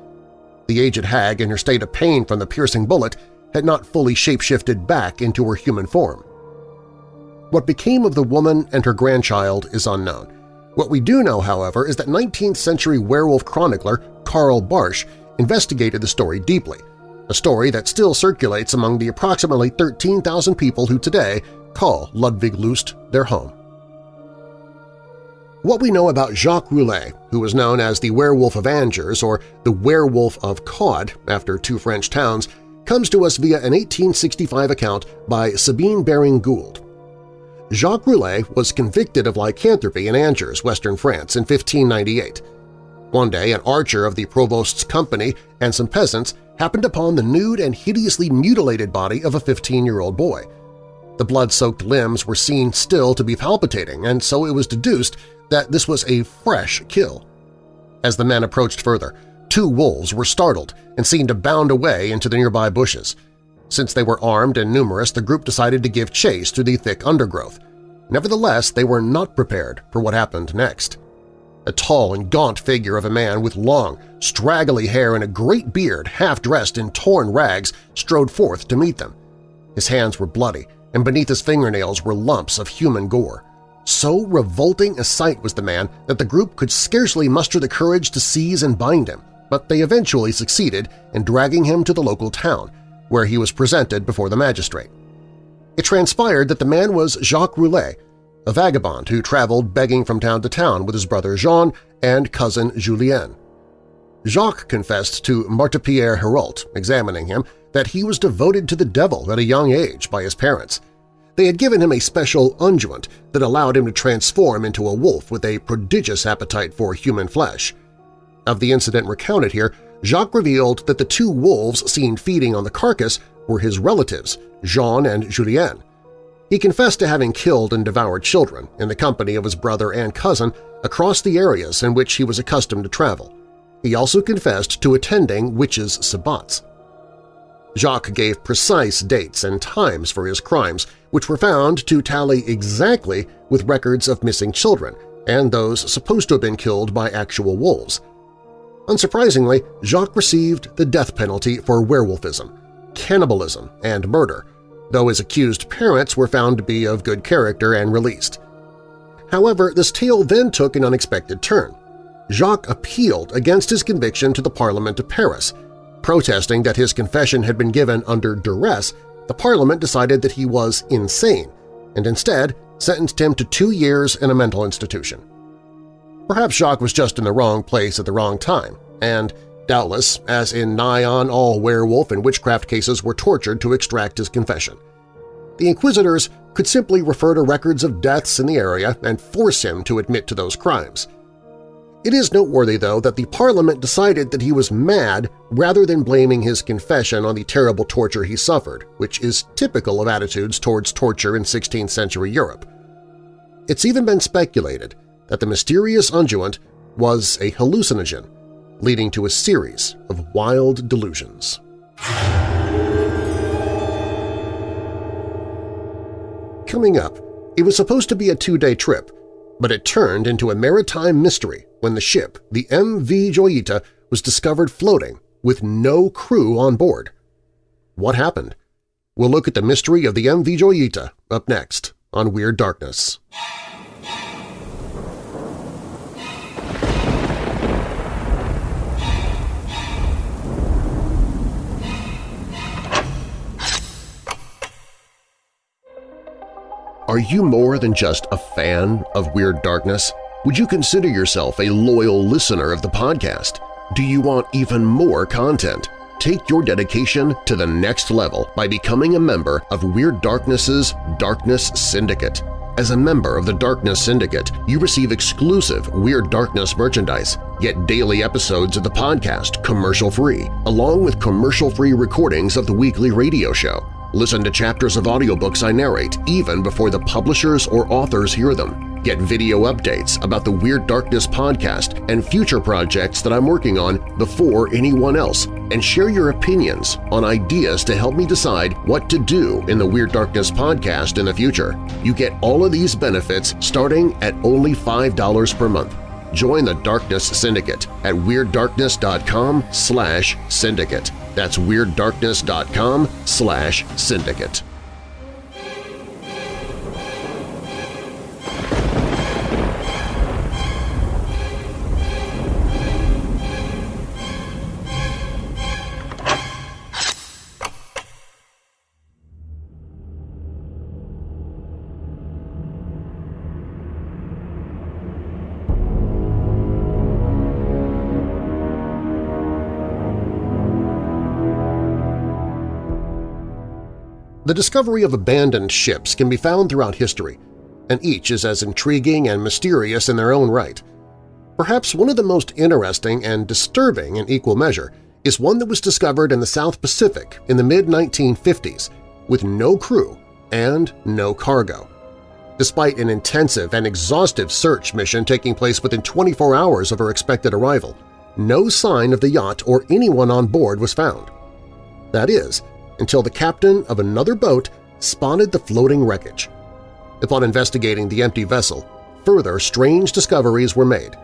The aged hag, in her state of pain from the piercing bullet, had not fully shapeshifted back into her human form. What became of the woman and her grandchild is unknown. What we do know, however, is that 19th-century werewolf chronicler Karl Bartsch investigated the story deeply, a story that still circulates among the approximately 13,000 people who today call Ludwig Lust their home. What we know about Jacques Roulet, who was known as the Werewolf of Angers or the Werewolf of Caude after two French towns, comes to us via an 1865 account by Sabine Baring-Gould. Jacques Roulet was convicted of lycanthropy in Angers, western France, in 1598. One day an archer of the provost's company and some peasants happened upon the nude and hideously mutilated body of a 15-year-old boy. The blood-soaked limbs were seen still to be palpitating, and so it was deduced that this was a fresh kill. As the men approached further, two wolves were startled and seen to bound away into the nearby bushes. Since they were armed and numerous, the group decided to give chase through the thick undergrowth. Nevertheless, they were not prepared for what happened next. A tall and gaunt figure of a man with long, straggly hair and a great beard, half-dressed in torn rags, strode forth to meet them. His hands were bloody, and beneath his fingernails were lumps of human gore. So revolting a sight was the man that the group could scarcely muster the courage to seize and bind him, but they eventually succeeded in dragging him to the local town, where he was presented before the magistrate. It transpired that the man was Jacques Roulet, a vagabond who traveled begging from town to town with his brother Jean and cousin Julien. Jacques confessed to Maître Pierre Hérault, examining him, that he was devoted to the devil at a young age by his parents. They had given him a special unguent that allowed him to transform into a wolf with a prodigious appetite for human flesh. Of the incident recounted here, Jacques revealed that the two wolves seen feeding on the carcass were his relatives, Jean and Julien. He confessed to having killed and devoured children in the company of his brother and cousin across the areas in which he was accustomed to travel. He also confessed to attending witches' sabbats. Jacques gave precise dates and times for his crimes, which were found to tally exactly with records of missing children and those supposed to have been killed by actual wolves. Unsurprisingly, Jacques received the death penalty for werewolfism, cannibalism, and murder, though his accused parents were found to be of good character and released. However, this tale then took an unexpected turn. Jacques appealed against his conviction to the Parliament of Paris. Protesting that his confession had been given under duress, the Parliament decided that he was insane and instead sentenced him to two years in a mental institution. Perhaps Jacques was just in the wrong place at the wrong time, and doubtless, as in nigh on all werewolf and witchcraft cases were tortured to extract his confession. The inquisitors could simply refer to records of deaths in the area and force him to admit to those crimes. It is noteworthy, though, that the Parliament decided that he was mad rather than blaming his confession on the terrible torture he suffered, which is typical of attitudes towards torture in 16th-century Europe. It's even been speculated that the mysterious unguent was a hallucinogen, leading to a series of wild delusions. Coming up, it was supposed to be a two-day trip, but it turned into a maritime mystery when the ship, the MV Joyita, was discovered floating with no crew on board. What happened? We'll look at the mystery of the MV Joyita up next on Weird Darkness. Are you more than just a fan of Weird Darkness? Would you consider yourself a loyal listener of the podcast? Do you want even more content? Take your dedication to the next level by becoming a member of Weird Darkness's Darkness Syndicate. As a member of the Darkness Syndicate, you receive exclusive Weird Darkness merchandise, get daily episodes of the podcast commercial-free, along with commercial-free recordings of the weekly radio show. Listen to chapters of audiobooks I narrate even before the publishers or authors hear them. Get video updates about the Weird Darkness podcast and future projects that I'm working on before anyone else, and share your opinions on ideas to help me decide what to do in the Weird Darkness podcast in the future. You get all of these benefits starting at only $5 per month. Join the Darkness Syndicate at WeirdDarkness.com slash syndicate. That's WeirdDarkness.com slash syndicate. The discovery of abandoned ships can be found throughout history, and each is as intriguing and mysterious in their own right. Perhaps one of the most interesting and disturbing in equal measure is one that was discovered in the South Pacific in the mid-1950s with no crew and no cargo. Despite an intensive and exhaustive search mission taking place within 24 hours of her expected arrival, no sign of the yacht or anyone on board was found. That is, until the captain of another boat spotted the floating wreckage. Upon investigating the empty vessel, further strange discoveries were made.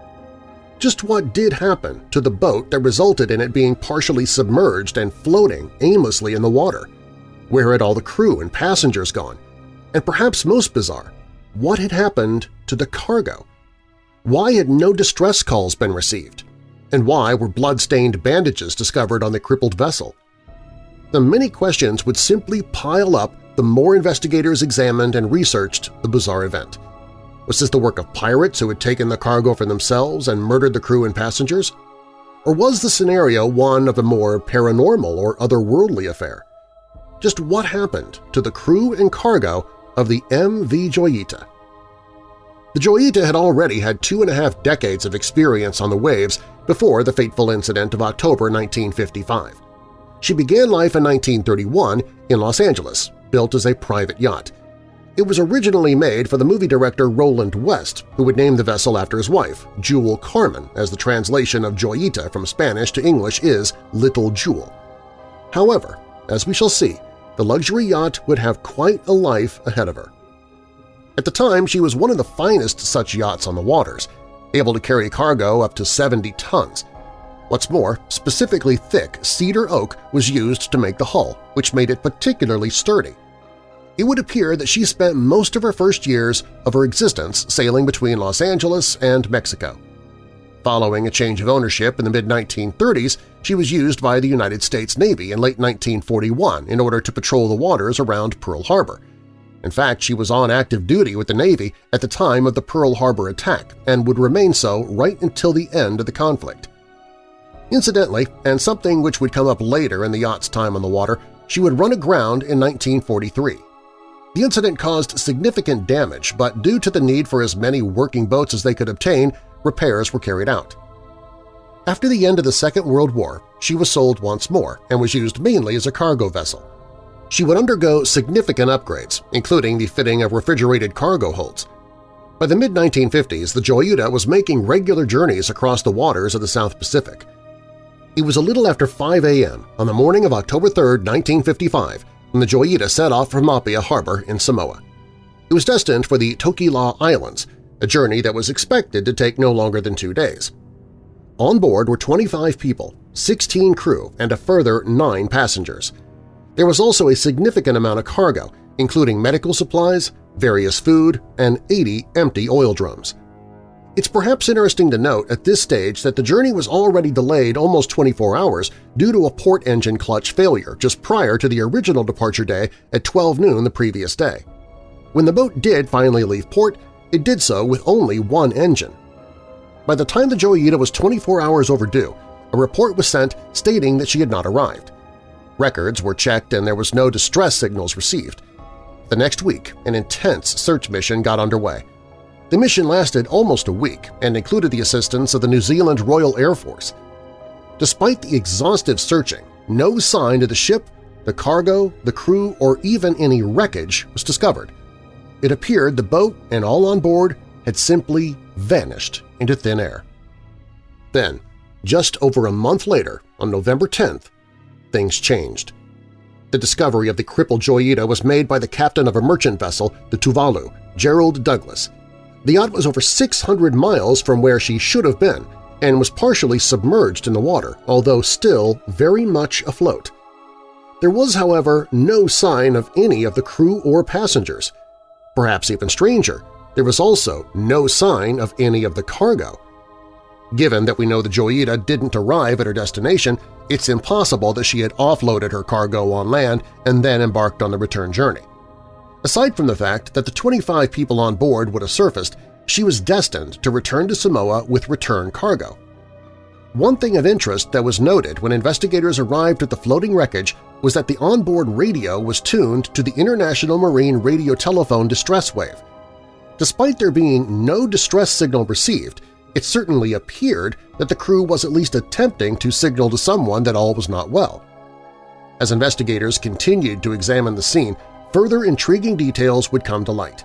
Just what did happen to the boat that resulted in it being partially submerged and floating aimlessly in the water? Where had all the crew and passengers gone? And perhaps most bizarre, what had happened to the cargo? Why had no distress calls been received? And why were blood-stained bandages discovered on the crippled vessel? The many questions would simply pile up the more investigators examined and researched the bizarre event. Was this the work of pirates who had taken the cargo for themselves and murdered the crew and passengers? Or was the scenario one of a more paranormal or otherworldly affair? Just what happened to the crew and cargo of the MV Joyita? The Joyita had already had two and a half decades of experience on the waves before the fateful incident of October 1955. She began life in 1931 in Los Angeles, built as a private yacht. It was originally made for the movie director Roland West, who would name the vessel after his wife, Jewel Carmen, as the translation of Joyita from Spanish to English is Little Jewel. However, as we shall see, the luxury yacht would have quite a life ahead of her. At the time, she was one of the finest such yachts on the waters, able to carry cargo up to 70 tons, What's more, specifically thick cedar oak was used to make the hull, which made it particularly sturdy. It would appear that she spent most of her first years of her existence sailing between Los Angeles and Mexico. Following a change of ownership in the mid-1930s, she was used by the United States Navy in late 1941 in order to patrol the waters around Pearl Harbor. In fact, she was on active duty with the Navy at the time of the Pearl Harbor attack and would remain so right until the end of the conflict. Incidentally, and something which would come up later in the yacht's time on the water, she would run aground in 1943. The incident caused significant damage, but due to the need for as many working boats as they could obtain, repairs were carried out. After the end of the Second World War, she was sold once more and was used mainly as a cargo vessel. She would undergo significant upgrades, including the fitting of refrigerated cargo holds. By the mid-1950s, the Joyita was making regular journeys across the waters of the South Pacific. It was a little after 5 a.m. on the morning of October 3, 1955, when the Joyita set off from Apia Harbor in Samoa. It was destined for the Tokelau Islands, a journey that was expected to take no longer than two days. On board were 25 people, 16 crew, and a further nine passengers. There was also a significant amount of cargo, including medical supplies, various food, and 80 empty oil drums. It's perhaps interesting to note at this stage that the journey was already delayed almost 24 hours due to a port engine clutch failure just prior to the original departure day at 12 noon the previous day. When the boat did finally leave port, it did so with only one engine. By the time the Joyita was 24 hours overdue, a report was sent stating that she had not arrived. Records were checked and there was no distress signals received. The next week, an intense search mission got underway. The mission lasted almost a week and included the assistance of the New Zealand Royal Air Force. Despite the exhaustive searching, no sign of the ship, the cargo, the crew, or even any wreckage was discovered. It appeared the boat and all on board had simply vanished into thin air. Then, just over a month later, on November 10th, things changed. The discovery of the crippled Joyita was made by the captain of a merchant vessel, the Tuvalu, Gerald Douglas, the yacht was over 600 miles from where she should have been and was partially submerged in the water, although still very much afloat. There was, however, no sign of any of the crew or passengers. Perhaps even stranger, there was also no sign of any of the cargo. Given that we know the Joyita didn't arrive at her destination, it's impossible that she had offloaded her cargo on land and then embarked on the return journey. Aside from the fact that the 25 people on board would have surfaced, she was destined to return to Samoa with return cargo. One thing of interest that was noted when investigators arrived at the floating wreckage was that the onboard radio was tuned to the International Marine Radio Telephone distress wave. Despite there being no distress signal received, it certainly appeared that the crew was at least attempting to signal to someone that all was not well. As investigators continued to examine the scene, further intriguing details would come to light.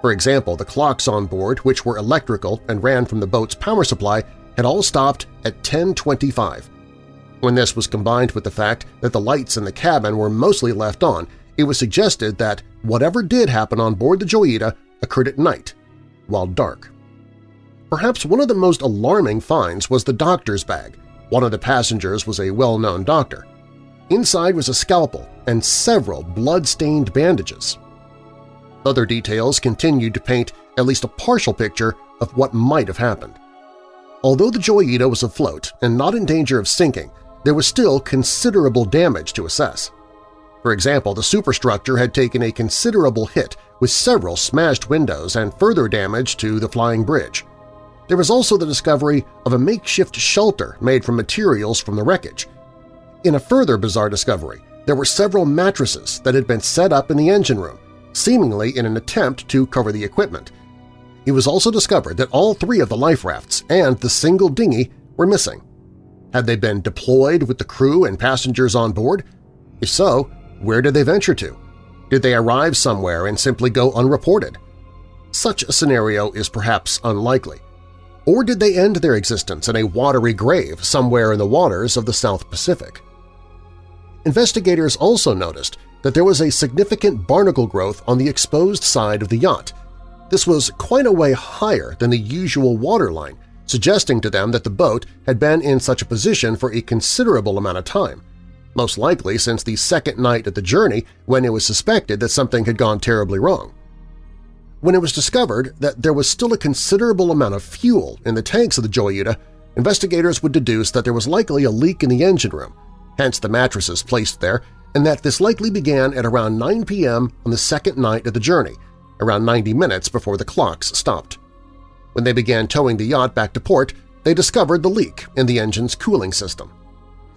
For example, the clocks on board, which were electrical and ran from the boat's power supply, had all stopped at 1025. When this was combined with the fact that the lights in the cabin were mostly left on, it was suggested that whatever did happen on board the Joyita occurred at night, while dark. Perhaps one of the most alarming finds was the doctor's bag. One of the passengers was a well-known doctor. Inside was a scalpel and several blood-stained bandages. Other details continued to paint at least a partial picture of what might have happened. Although the Joyita was afloat and not in danger of sinking, there was still considerable damage to assess. For example, the superstructure had taken a considerable hit with several smashed windows and further damage to the flying bridge. There was also the discovery of a makeshift shelter made from materials from the wreckage, in a further bizarre discovery, there were several mattresses that had been set up in the engine room, seemingly in an attempt to cover the equipment. It was also discovered that all three of the life rafts and the single dinghy were missing. Had they been deployed with the crew and passengers on board? If so, where did they venture to? Did they arrive somewhere and simply go unreported? Such a scenario is perhaps unlikely. Or did they end their existence in a watery grave somewhere in the waters of the South Pacific? Investigators also noticed that there was a significant barnacle growth on the exposed side of the yacht. This was quite a way higher than the usual waterline, suggesting to them that the boat had been in such a position for a considerable amount of time, most likely since the second night of the journey when it was suspected that something had gone terribly wrong. When it was discovered that there was still a considerable amount of fuel in the tanks of the Joyita, investigators would deduce that there was likely a leak in the engine room, hence the mattresses placed there, and that this likely began at around 9 p.m. on the second night of the journey, around 90 minutes before the clocks stopped. When they began towing the yacht back to port, they discovered the leak in the engine's cooling system.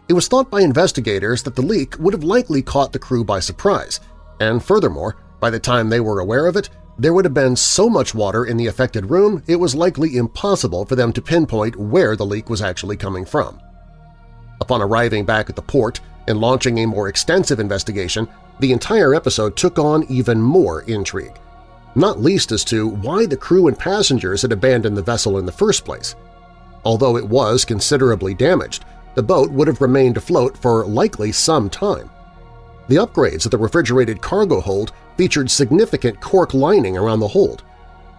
It was thought by investigators that the leak would have likely caught the crew by surprise, and furthermore, by the time they were aware of it, there would have been so much water in the affected room it was likely impossible for them to pinpoint where the leak was actually coming from. Upon arriving back at the port and launching a more extensive investigation, the entire episode took on even more intrigue, not least as to why the crew and passengers had abandoned the vessel in the first place. Although it was considerably damaged, the boat would have remained afloat for likely some time. The upgrades of the refrigerated cargo hold featured significant cork lining around the hold.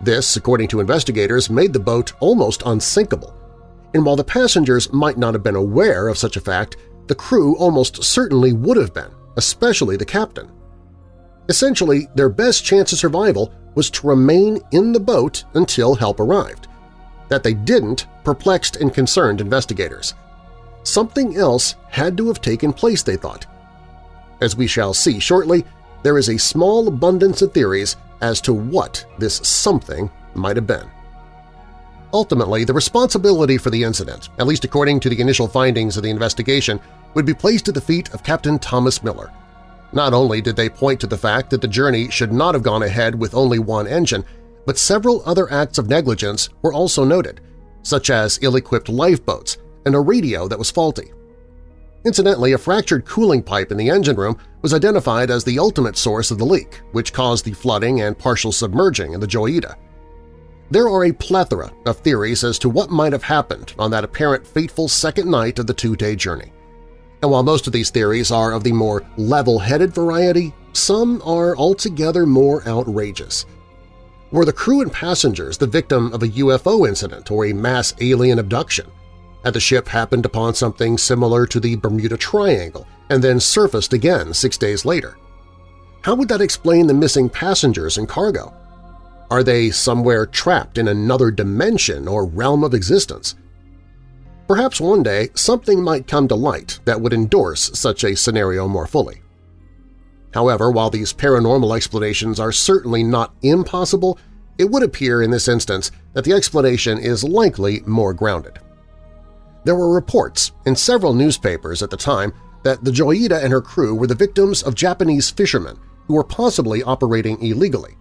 This, according to investigators, made the boat almost unsinkable. And while the passengers might not have been aware of such a fact, the crew almost certainly would have been, especially the captain. Essentially, their best chance of survival was to remain in the boat until help arrived. That they didn't perplexed and concerned investigators. Something else had to have taken place, they thought. As we shall see shortly, there is a small abundance of theories as to what this something might have been. Ultimately, the responsibility for the incident, at least according to the initial findings of the investigation, would be placed at the feet of Captain Thomas Miller. Not only did they point to the fact that the journey should not have gone ahead with only one engine, but several other acts of negligence were also noted, such as ill-equipped lifeboats and a radio that was faulty. Incidentally, a fractured cooling pipe in the engine room was identified as the ultimate source of the leak, which caused the flooding and partial submerging of the Joyita. There are a plethora of theories as to what might have happened on that apparent fateful second night of the two-day journey. And while most of these theories are of the more level-headed variety, some are altogether more outrageous. Were the crew and passengers the victim of a UFO incident or a mass alien abduction? Had the ship happened upon something similar to the Bermuda Triangle and then surfaced again six days later? How would that explain the missing passengers and cargo? Are they somewhere trapped in another dimension or realm of existence? Perhaps one day something might come to light that would endorse such a scenario more fully. However, while these paranormal explanations are certainly not impossible, it would appear in this instance that the explanation is likely more grounded. There were reports in several newspapers at the time that the Joyita and her crew were the victims of Japanese fishermen who were possibly operating illegally.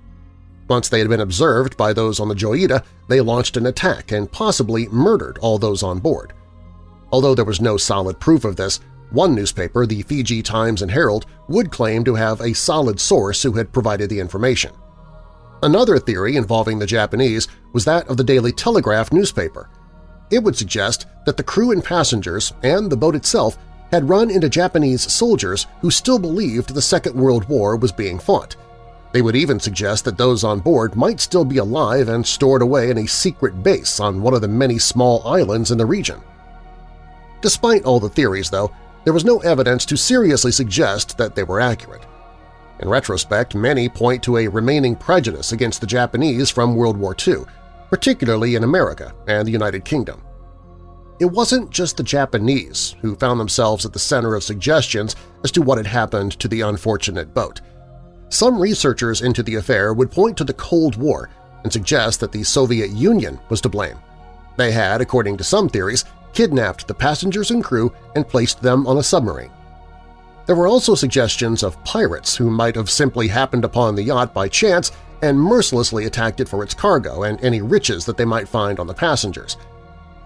Once they had been observed by those on the Joyita, they launched an attack and possibly murdered all those on board. Although there was no solid proof of this, one newspaper, the Fiji Times and Herald, would claim to have a solid source who had provided the information. Another theory involving the Japanese was that of the Daily Telegraph newspaper – it would suggest that the crew and passengers and the boat itself had run into Japanese soldiers who still believed the Second World War was being fought. They would even suggest that those on board might still be alive and stored away in a secret base on one of the many small islands in the region. Despite all the theories, though, there was no evidence to seriously suggest that they were accurate. In retrospect, many point to a remaining prejudice against the Japanese from World War II, particularly in America and the United Kingdom. It wasn't just the Japanese who found themselves at the center of suggestions as to what had happened to the unfortunate boat. Some researchers into the affair would point to the Cold War and suggest that the Soviet Union was to blame. They had, according to some theories, kidnapped the passengers and crew and placed them on a submarine. There were also suggestions of pirates who might have simply happened upon the yacht by chance and mercilessly attacked it for its cargo and any riches that they might find on the passengers.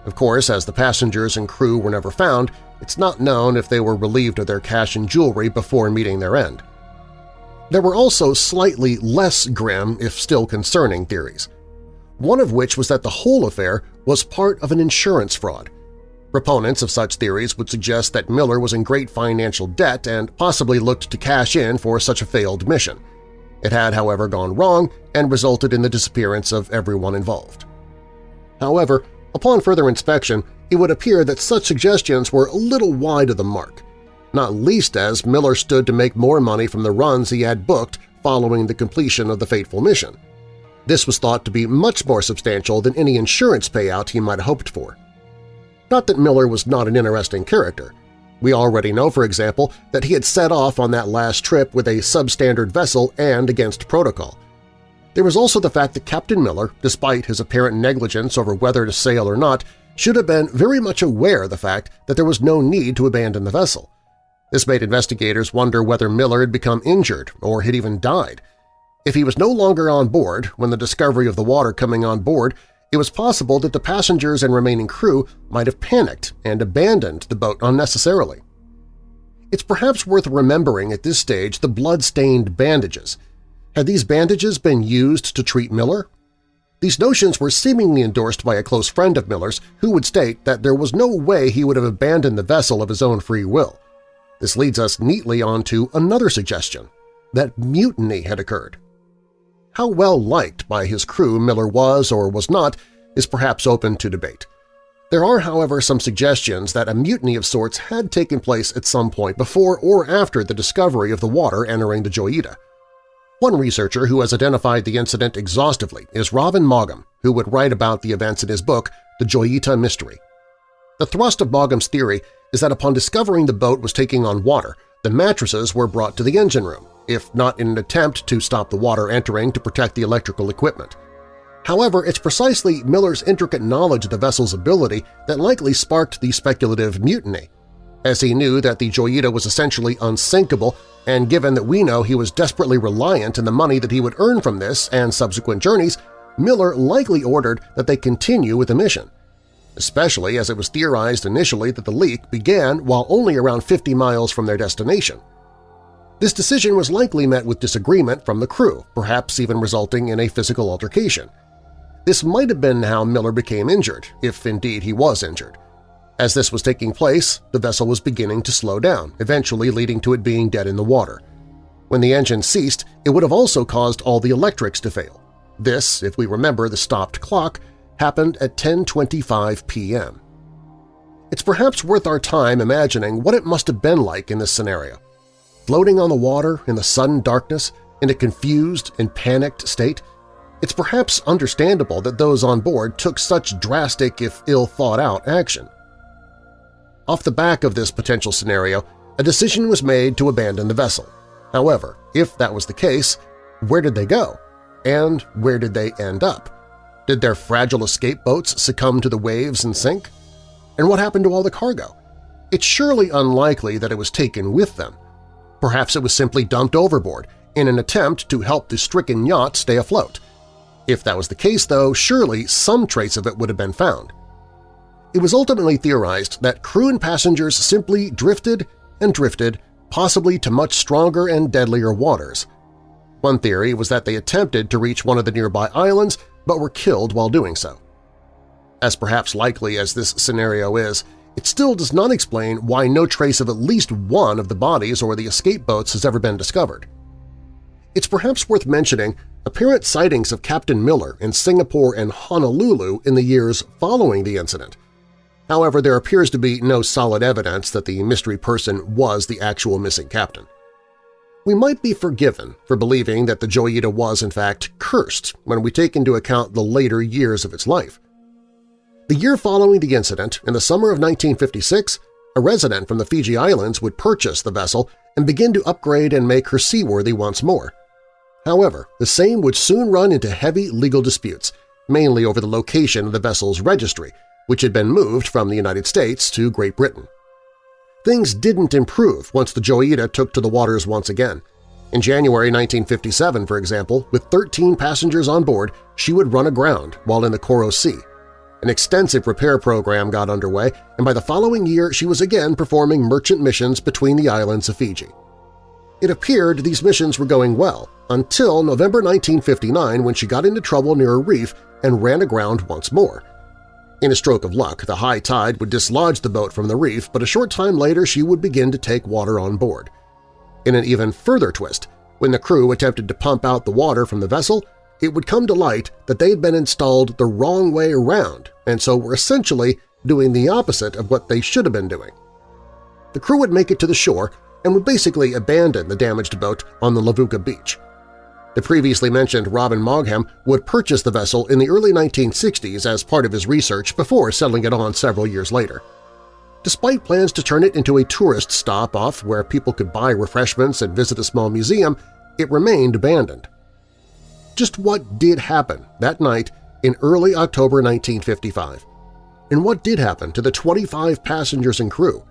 Of course, as the passengers and crew were never found, it's not known if they were relieved of their cash and jewelry before meeting their end. There were also slightly less grim, if still concerning, theories, one of which was that the whole affair was part of an insurance fraud. Proponents of such theories would suggest that Miller was in great financial debt and possibly looked to cash in for such a failed mission – it had, however, gone wrong and resulted in the disappearance of everyone involved. However, upon further inspection, it would appear that such suggestions were a little wide of the mark, not least as Miller stood to make more money from the runs he had booked following the completion of the fateful mission. This was thought to be much more substantial than any insurance payout he might have hoped for. Not that Miller was not an interesting character. We already know, for example, that he had set off on that last trip with a substandard vessel and against protocol. There was also the fact that Captain Miller, despite his apparent negligence over whether to sail or not, should have been very much aware of the fact that there was no need to abandon the vessel. This made investigators wonder whether Miller had become injured or had even died. If he was no longer on board when the discovery of the water coming on board it was possible that the passengers and remaining crew might have panicked and abandoned the boat unnecessarily. It's perhaps worth remembering at this stage the blood-stained bandages. Had these bandages been used to treat Miller? These notions were seemingly endorsed by a close friend of Miller's who would state that there was no way he would have abandoned the vessel of his own free will. This leads us neatly on to another suggestion, that mutiny had occurred. How well liked by his crew Miller was or was not is perhaps open to debate. There are, however, some suggestions that a mutiny of sorts had taken place at some point before or after the discovery of the water entering the Joyita. One researcher who has identified the incident exhaustively is Robin Maugham, who would write about the events in his book The Joyita Mystery. The thrust of Maugham's theory is that upon discovering the boat was taking on water, the mattresses were brought to the engine room, if not in an attempt to stop the water entering to protect the electrical equipment. However, it's precisely Miller's intricate knowledge of the vessel's ability that likely sparked the speculative mutiny. As he knew that the Joyita was essentially unsinkable, and given that we know he was desperately reliant on the money that he would earn from this and subsequent journeys, Miller likely ordered that they continue with the mission, especially as it was theorized initially that the leak began while only around 50 miles from their destination. This decision was likely met with disagreement from the crew, perhaps even resulting in a physical altercation. This might have been how Miller became injured, if indeed he was injured. As this was taking place, the vessel was beginning to slow down, eventually leading to it being dead in the water. When the engine ceased, it would have also caused all the electrics to fail. This, if we remember the stopped clock, happened at 10.25 p.m. It's perhaps worth our time imagining what it must have been like in this scenario. Floating on the water in the sudden darkness, in a confused and panicked state, it's perhaps understandable that those on board took such drastic if ill-thought-out action. Off the back of this potential scenario, a decision was made to abandon the vessel. However, if that was the case, where did they go? And where did they end up? Did their fragile escape boats succumb to the waves and sink? And what happened to all the cargo? It's surely unlikely that it was taken with them. Perhaps it was simply dumped overboard in an attempt to help the stricken yacht stay afloat. If that was the case, though, surely some trace of it would have been found. It was ultimately theorized that crew and passengers simply drifted and drifted, possibly to much stronger and deadlier waters. One theory was that they attempted to reach one of the nearby islands but were killed while doing so. As perhaps likely as this scenario is, it still does not explain why no trace of at least one of the bodies or the escape boats has ever been discovered. It's perhaps worth mentioning apparent sightings of Captain Miller in Singapore and Honolulu in the years following the incident. However, there appears to be no solid evidence that the mystery person was the actual missing captain. We might be forgiven for believing that the Joyita was in fact cursed when we take into account the later years of its life. The year following the incident, in the summer of 1956, a resident from the Fiji Islands would purchase the vessel and begin to upgrade and make her seaworthy once more. However, the same would soon run into heavy legal disputes, mainly over the location of the vessel's registry, which had been moved from the United States to Great Britain. Things didn't improve once the Joyita took to the waters once again. In January 1957, for example, with 13 passengers on board, she would run aground while in the Coral Sea. An extensive repair program got underway, and by the following year she was again performing merchant missions between the islands of Fiji. It appeared these missions were going well, until November 1959 when she got into trouble near a reef and ran aground once more. In a stroke of luck, the high tide would dislodge the boat from the reef, but a short time later she would begin to take water on board. In an even further twist, when the crew attempted to pump out the water from the vessel, it would come to light that they had been installed the wrong way around and so were essentially doing the opposite of what they should have been doing. The crew would make it to the shore and would basically abandon the damaged boat on the Levuka beach. The previously mentioned Robin Maugham would purchase the vessel in the early 1960s as part of his research before selling it on several years later. Despite plans to turn it into a tourist stop-off where people could buy refreshments and visit a small museum, it remained abandoned. Just what did happen that night in early October 1955? And what did happen to the 25 passengers and crew?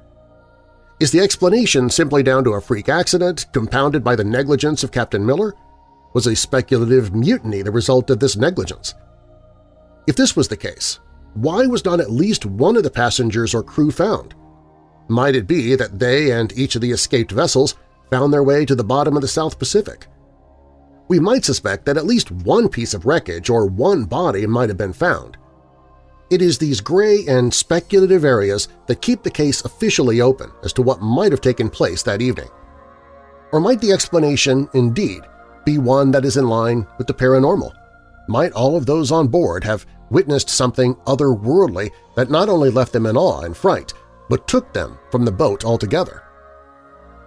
Is the explanation simply down to a freak accident compounded by the negligence of Captain Miller? Was a speculative mutiny the result of this negligence? If this was the case, why was not at least one of the passengers or crew found? Might it be that they and each of the escaped vessels found their way to the bottom of the South Pacific? We might suspect that at least one piece of wreckage or one body might have been found. It is these gray and speculative areas that keep the case officially open as to what might have taken place that evening. Or might the explanation, indeed, be one that is in line with the paranormal? Might all of those on board have witnessed something otherworldly that not only left them in awe and fright, but took them from the boat altogether?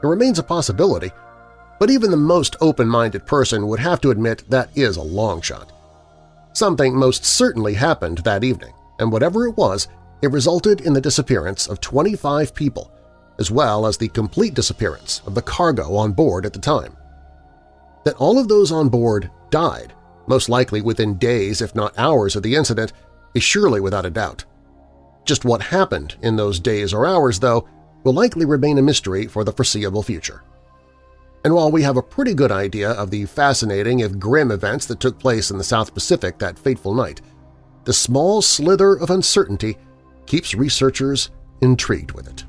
It remains a possibility, but even the most open-minded person would have to admit that is a long shot. Something most certainly happened that evening, and whatever it was, it resulted in the disappearance of 25 people, as well as the complete disappearance of the cargo on board at the time. That all of those on board died, most likely within days if not hours of the incident, is surely without a doubt. Just what happened in those days or hours, though, will likely remain a mystery for the foreseeable future. And while we have a pretty good idea of the fascinating if grim events that took place in the South Pacific that fateful night, the small slither of uncertainty keeps researchers intrigued with it.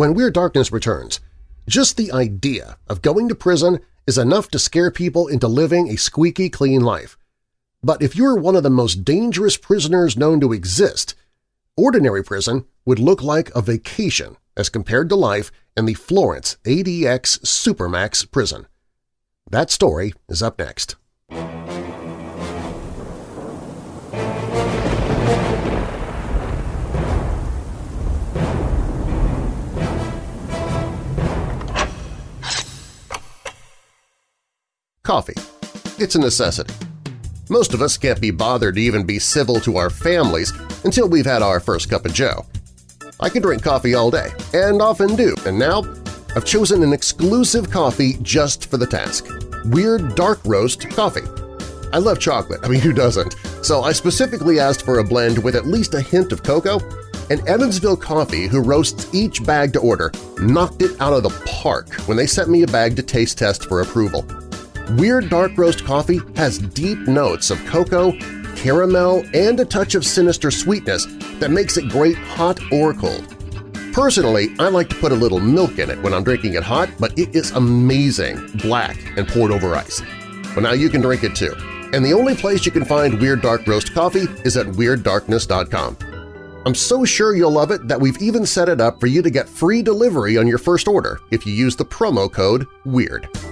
When Weird Darkness returns, just the idea of going to prison is enough to scare people into living a squeaky clean life. But if you're one of the most dangerous prisoners known to exist, ordinary prison would look like a vacation as compared to life in the Florence ADX Supermax prison. That story is up next. Coffee. It's a necessity. Most of us can't be bothered to even be civil to our families until we've had our first cup of joe. I can drink coffee all day, and often do, and now I've chosen an exclusive coffee just for the task – Weird Dark Roast Coffee. I love chocolate, I mean who doesn't, so I specifically asked for a blend with at least a hint of cocoa, and Evansville Coffee, who roasts each bag to order, knocked it out of the park when they sent me a bag to taste test for approval. Weird Dark Roast coffee has deep notes of cocoa, caramel, and a touch of sinister sweetness that makes it great hot or cold. Personally, I like to put a little milk in it when I'm drinking it hot, but it is amazing, black and poured over ice. Well, now you can drink it too. And the only place you can find Weird Dark Roast coffee is at WeirdDarkness.com. I'm so sure you'll love it that we've even set it up for you to get free delivery on your first order if you use the promo code WEIRD.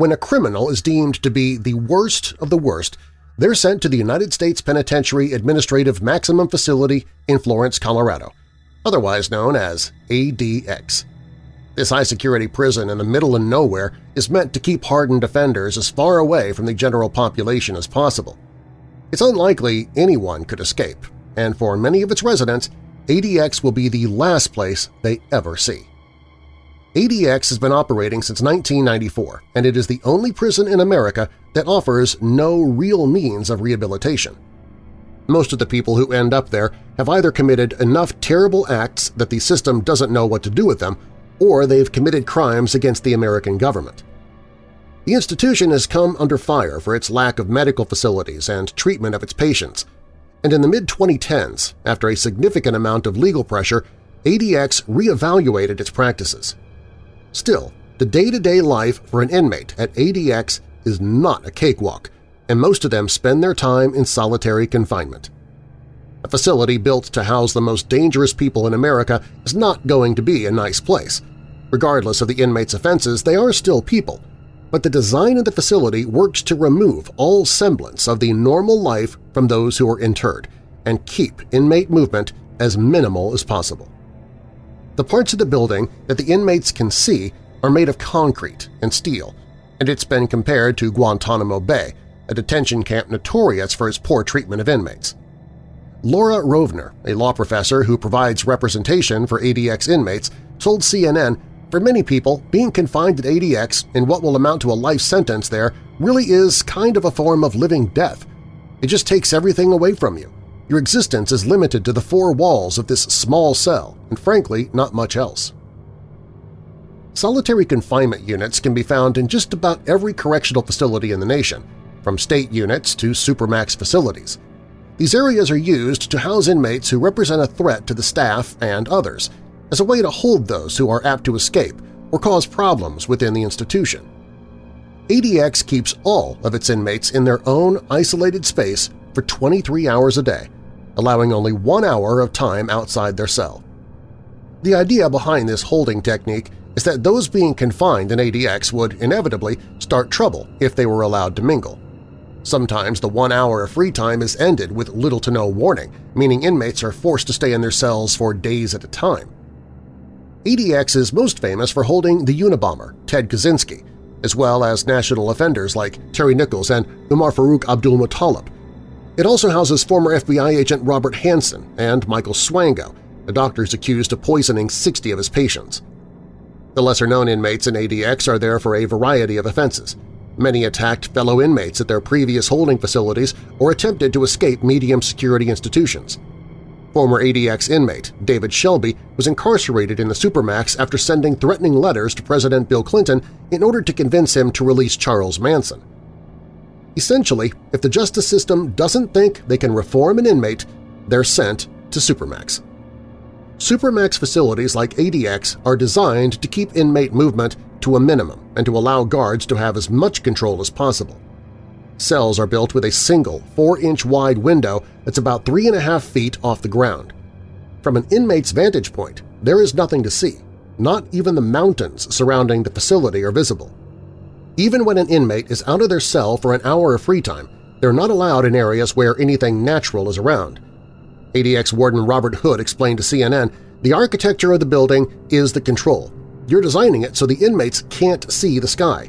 When a criminal is deemed to be the worst of the worst, they're sent to the United States Penitentiary Administrative Maximum Facility in Florence, Colorado, otherwise known as ADX. This high-security prison in the middle of nowhere is meant to keep hardened offenders as far away from the general population as possible. It's unlikely anyone could escape, and for many of its residents, ADX will be the last place they ever see. ADX has been operating since 1994, and it is the only prison in America that offers no real means of rehabilitation. Most of the people who end up there have either committed enough terrible acts that the system doesn't know what to do with them, or they've committed crimes against the American government. The institution has come under fire for its lack of medical facilities and treatment of its patients, and in the mid-2010s, after a significant amount of legal pressure, ADX reevaluated its practices. Still, the day-to-day -day life for an inmate at ADX is not a cakewalk, and most of them spend their time in solitary confinement. A facility built to house the most dangerous people in America is not going to be a nice place. Regardless of the inmates' offenses, they are still people, but the design of the facility works to remove all semblance of the normal life from those who are interred and keep inmate movement as minimal as possible. The parts of the building that the inmates can see are made of concrete and steel, and it's been compared to Guantanamo Bay, a detention camp notorious for its poor treatment of inmates. Laura Rovner, a law professor who provides representation for ADX inmates, told CNN, for many people, being confined at ADX in what will amount to a life sentence there really is kind of a form of living death. It just takes everything away from you. Your existence is limited to the four walls of this small cell, and frankly, not much else. solitary confinement units can be found in just about every correctional facility in the nation, from state units to supermax facilities. These areas are used to house inmates who represent a threat to the staff and others, as a way to hold those who are apt to escape or cause problems within the institution. ADX keeps all of its inmates in their own isolated space for 23 hours a day, allowing only one hour of time outside their cell. The idea behind this holding technique is that those being confined in ADX would inevitably start trouble if they were allowed to mingle. Sometimes the one hour of free time is ended with little to no warning, meaning inmates are forced to stay in their cells for days at a time. ADX is most famous for holding the Unabomber, Ted Kaczynski, as well as national offenders like Terry Nichols and Umar Farouk Abdulmutallab. It also houses former FBI agent Robert Hanssen and Michael Swango, the doctors accused of poisoning 60 of his patients. The lesser-known inmates in ADX are there for a variety of offenses. Many attacked fellow inmates at their previous holding facilities or attempted to escape medium-security institutions. Former ADX inmate David Shelby was incarcerated in the Supermax after sending threatening letters to President Bill Clinton in order to convince him to release Charles Manson. Essentially, if the justice system doesn't think they can reform an inmate, they're sent to Supermax. Supermax facilities like ADX are designed to keep inmate movement to a minimum and to allow guards to have as much control as possible. Cells are built with a single 4-inch wide window that's about 3.5 feet off the ground. From an inmate's vantage point, there is nothing to see. Not even the mountains surrounding the facility are visible. Even when an inmate is out of their cell for an hour of free time, they're not allowed in areas where anything natural is around. ADX Warden Robert Hood explained to CNN, the architecture of the building is the control. You're designing it so the inmates can't see the sky.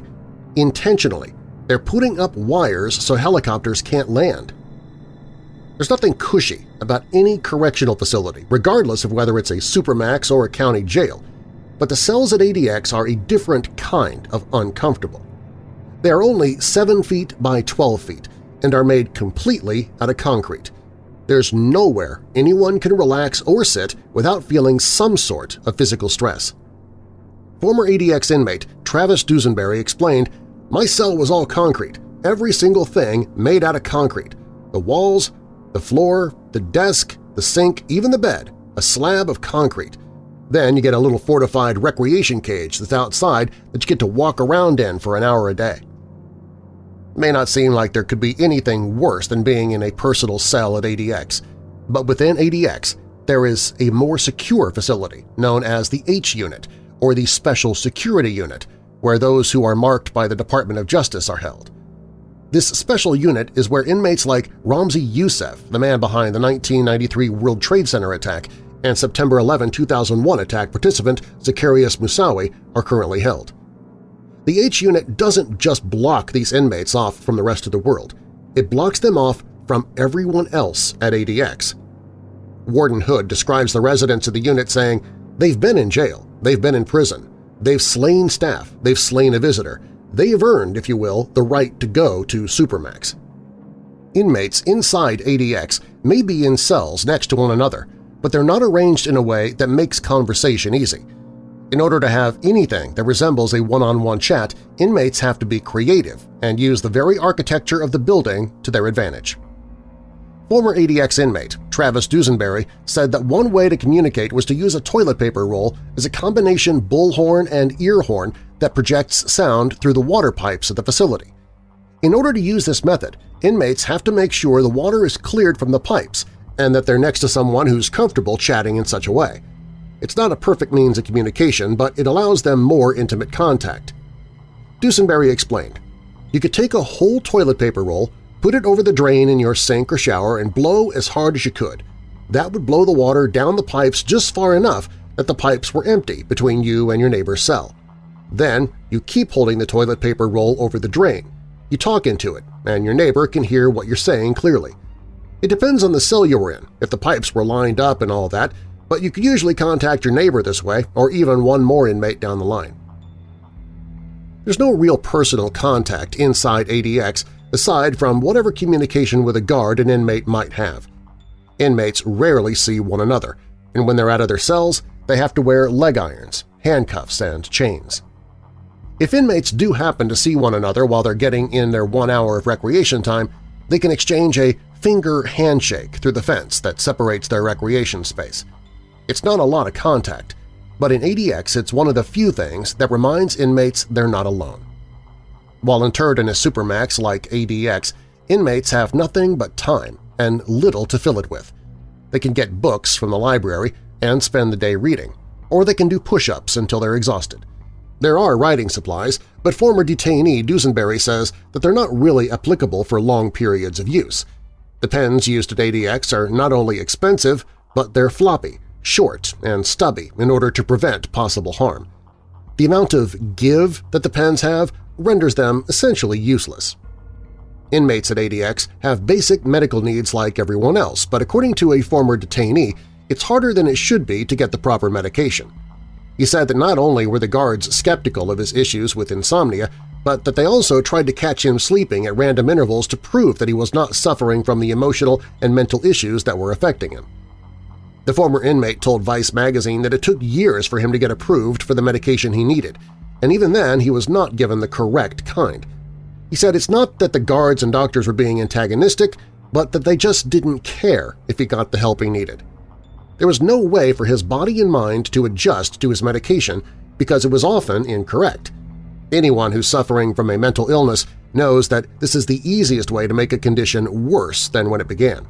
Intentionally, they're putting up wires so helicopters can't land. There's nothing cushy about any correctional facility, regardless of whether it's a supermax or a county jail, but the cells at ADX are a different kind of uncomfortable. They are only 7 feet by 12 feet and are made completely out of concrete. There's nowhere anyone can relax or sit without feeling some sort of physical stress. Former ADX inmate Travis Dusenberry explained, My cell was all concrete, every single thing made out of concrete. The walls, the floor, the desk, the sink, even the bed, a slab of concrete. Then you get a little fortified recreation cage that's outside that you get to walk around in for an hour a day. May not seem like there could be anything worse than being in a personal cell at ADX, but within ADX there is a more secure facility known as the H Unit or the Special Security Unit, where those who are marked by the Department of Justice are held. This special unit is where inmates like Ramzi Youssef, the man behind the 1993 World Trade Center attack, and September 11, 2001 attack participant Zacarias Moussaoui are currently held. The H-Unit doesn't just block these inmates off from the rest of the world, it blocks them off from everyone else at ADX. Warden Hood describes the residents of the unit saying, they've been in jail, they've been in prison, they've slain staff, they've slain a visitor, they've earned, if you will, the right to go to Supermax. Inmates inside ADX may be in cells next to one another, but they're not arranged in a way that makes conversation easy. In order to have anything that resembles a one-on-one -on -one chat, inmates have to be creative and use the very architecture of the building to their advantage. Former ADX inmate Travis Dusenberry said that one way to communicate was to use a toilet paper roll as a combination bullhorn and ear horn that projects sound through the water pipes of the facility. In order to use this method, inmates have to make sure the water is cleared from the pipes and that they're next to someone who's comfortable chatting in such a way. It's not a perfect means of communication, but it allows them more intimate contact. Dusenberry explained, You could take a whole toilet paper roll, put it over the drain in your sink or shower, and blow as hard as you could. That would blow the water down the pipes just far enough that the pipes were empty between you and your neighbor's cell. Then you keep holding the toilet paper roll over the drain. You talk into it, and your neighbor can hear what you're saying clearly. It depends on the cell you were in. If the pipes were lined up and all that, but you could usually contact your neighbor this way or even one more inmate down the line. There's no real personal contact inside ADX aside from whatever communication with a guard an inmate might have. Inmates rarely see one another, and when they're out of their cells, they have to wear leg irons, handcuffs and chains. If inmates do happen to see one another while they're getting in their one hour of recreation time, they can exchange a finger handshake through the fence that separates their recreation space. It's not a lot of contact, but in ADX it's one of the few things that reminds inmates they're not alone. While interred in a supermax like ADX, inmates have nothing but time and little to fill it with. They can get books from the library and spend the day reading, or they can do push-ups until they're exhausted. There are writing supplies, but former detainee Dusenberry says that they're not really applicable for long periods of use. The pens used at ADX are not only expensive, but they're floppy, short, and stubby in order to prevent possible harm. The amount of give that the pens have renders them essentially useless. Inmates at ADX have basic medical needs like everyone else, but according to a former detainee, it's harder than it should be to get the proper medication. He said that not only were the guards skeptical of his issues with insomnia, but that they also tried to catch him sleeping at random intervals to prove that he was not suffering from the emotional and mental issues that were affecting him. The former inmate told Vice magazine that it took years for him to get approved for the medication he needed, and even then he was not given the correct kind – he said it's not that the guards and doctors were being antagonistic, but that they just didn't care if he got the help he needed. There was no way for his body and mind to adjust to his medication because it was often incorrect. Anyone who's suffering from a mental illness knows that this is the easiest way to make a condition worse than when it began.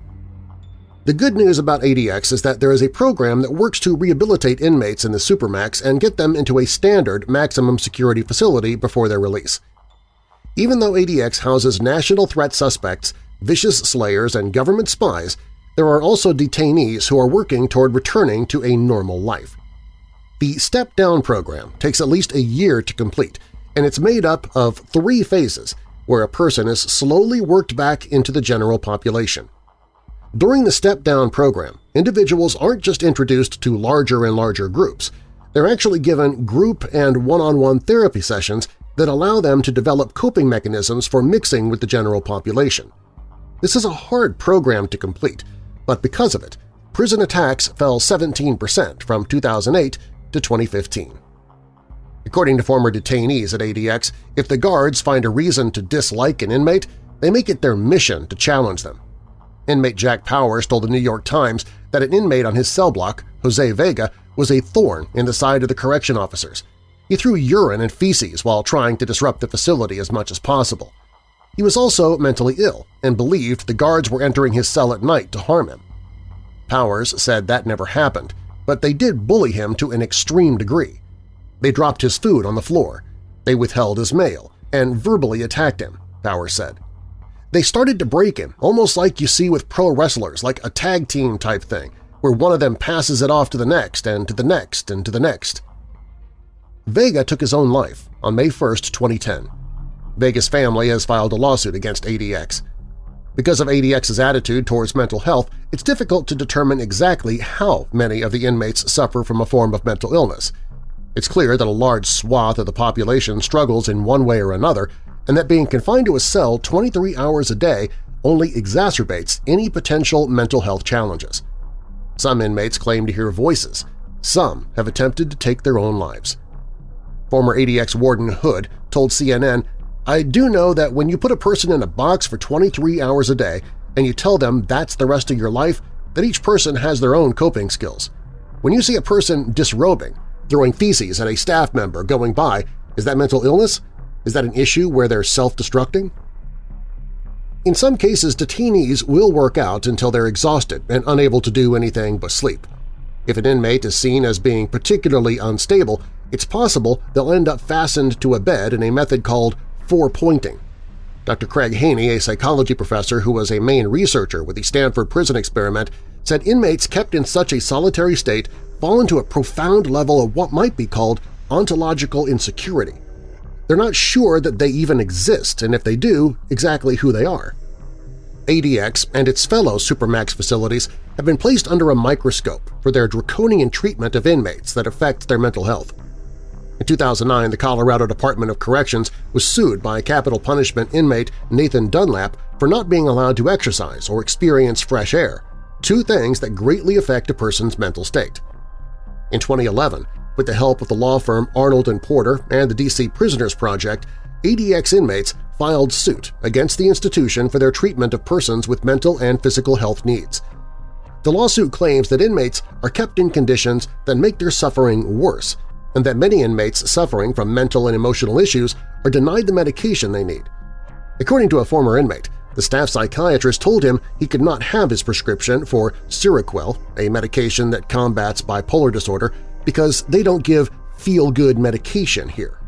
The good news about ADX is that there is a program that works to rehabilitate inmates in the Supermax and get them into a standard maximum security facility before their release. Even though ADX houses national threat suspects, vicious slayers, and government spies, there are also detainees who are working toward returning to a normal life. The Step Down program takes at least a year to complete, and it's made up of three phases where a person is slowly worked back into the general population. During the Step Down program, individuals aren't just introduced to larger and larger groups. They're actually given group and one-on-one -on -one therapy sessions that allow them to develop coping mechanisms for mixing with the general population. This is a hard program to complete, but because of it, prison attacks fell 17% from 2008 to 2015. According to former detainees at ADX, if the guards find a reason to dislike an inmate, they make it their mission to challenge them. Inmate Jack Powers told the New York Times that an inmate on his cell block, Jose Vega, was a thorn in the side of the correction officers, he threw urine and feces while trying to disrupt the facility as much as possible. He was also mentally ill and believed the guards were entering his cell at night to harm him. Powers said that never happened, but they did bully him to an extreme degree. They dropped his food on the floor, they withheld his mail, and verbally attacked him, Powers said. They started to break him, almost like you see with pro wrestlers, like a tag team type thing, where one of them passes it off to the next and to the next and to the next. Vega took his own life on May 1, 2010. Vega's family has filed a lawsuit against ADX. Because of ADX's attitude towards mental health, it's difficult to determine exactly how many of the inmates suffer from a form of mental illness. It's clear that a large swath of the population struggles in one way or another, and that being confined to a cell 23 hours a day only exacerbates any potential mental health challenges. Some inmates claim to hear voices. Some have attempted to take their own lives. Former ADX warden Hood told CNN, I do know that when you put a person in a box for 23 hours a day and you tell them that's the rest of your life, that each person has their own coping skills. When you see a person disrobing, throwing feces at a staff member going by, is that mental illness? Is that an issue where they're self-destructing? In some cases, detainees will work out until they're exhausted and unable to do anything but sleep. If an inmate is seen as being particularly unstable, it's possible they'll end up fastened to a bed in a method called four-pointing. Dr. Craig Haney, a psychology professor who was a main researcher with the Stanford Prison Experiment, said inmates kept in such a solitary state fall into a profound level of what might be called ontological insecurity. They're not sure that they even exist, and if they do, exactly who they are. ADX and its fellow Supermax facilities have been placed under a microscope for their draconian treatment of inmates that affect their mental health. In 2009, the Colorado Department of Corrections was sued by capital punishment inmate Nathan Dunlap for not being allowed to exercise or experience fresh air, two things that greatly affect a person's mental state. In 2011, With the help of the law firm Arnold & Porter and the D.C. Prisoners Project, ADX inmates filed suit against the institution for their treatment of persons with mental and physical health needs. The lawsuit claims that inmates are kept in conditions that make their suffering worse, and that many inmates suffering from mental and emotional issues are denied the medication they need. According to a former inmate, the staff psychiatrist told him he could not have his prescription for Seroquel, a medication that combats bipolar disorder, because they don't give feel-good medication here.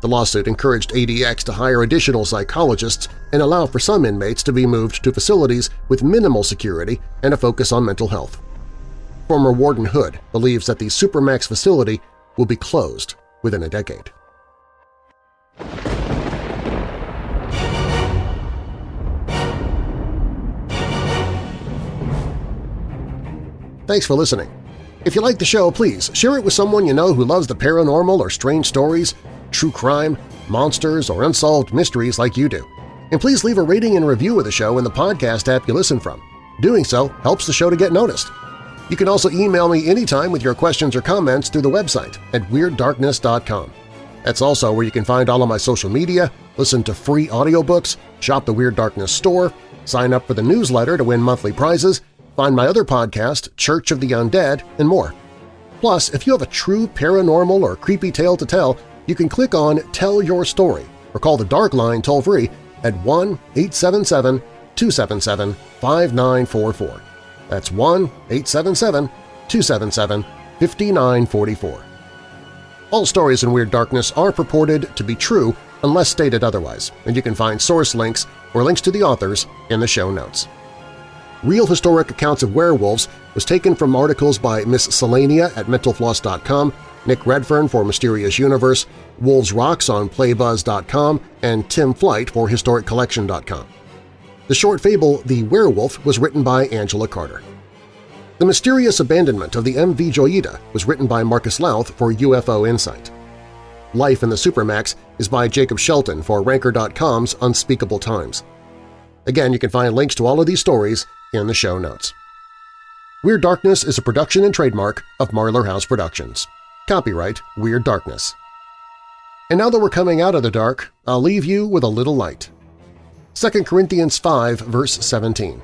The lawsuit encouraged ADX to hire additional psychologists and allow for some inmates to be moved to facilities with minimal security and a focus on mental health. Former Warden Hood believes that the Supermax facility will be closed within a decade. Thanks for listening. If you like the show, please share it with someone you know who loves the paranormal or strange stories, true crime, monsters, or unsolved mysteries like you do. And please leave a rating and review of the show in the podcast app you listen from. Doing so helps the show to get noticed. You can also email me anytime with your questions or comments through the website at WeirdDarkness.com. That's also where you can find all of my social media, listen to free audiobooks, shop the Weird Darkness store, sign up for the newsletter to win monthly prizes, find my other podcast, Church of the Undead, and more. Plus, if you have a true paranormal or creepy tale to tell, you can click on Tell Your Story or call the Dark Line toll-free at 1-877-277-5944. That's 1-877-277-5944. All stories in Weird Darkness are purported to be true unless stated otherwise, and you can find source links or links to the authors in the show notes. Real historic accounts of werewolves was taken from articles by Miss Cellania at mentalfloss.com Nick Redfern for Mysterious Universe, Wolves Rocks on Playbuzz.com, and Tim Flight for HistoricCollection.com. The short fable The Werewolf was written by Angela Carter. The Mysterious Abandonment of the MV Joyita was written by Marcus Lowth for UFO Insight. Life in the Supermax is by Jacob Shelton for Ranker.com's Unspeakable Times. Again, you can find links to all of these stories in the show notes. Weird Darkness is a production and trademark of Marlar House Productions. Copyright Weird Darkness. And now that we're coming out of the dark, I'll leave you with a little light. 2 Corinthians 5 verse 17.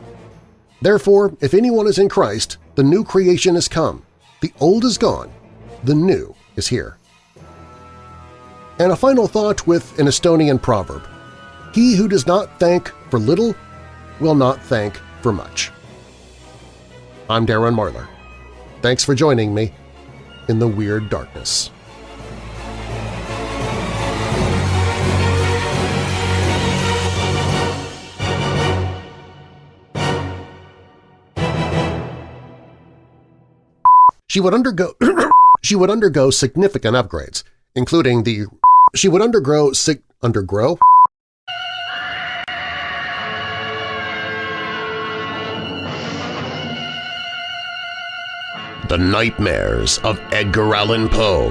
Therefore, if anyone is in Christ, the new creation is come. The old is gone. The new is here. And a final thought with an Estonian proverb. He who does not thank for little will not thank for much. I'm Darren Marlar. Thanks for joining me in the Weird Darkness. She would undergo she would undergo significant upgrades, including the she would undergo sig undergrow The Nightmares of Edgar Allan Poe.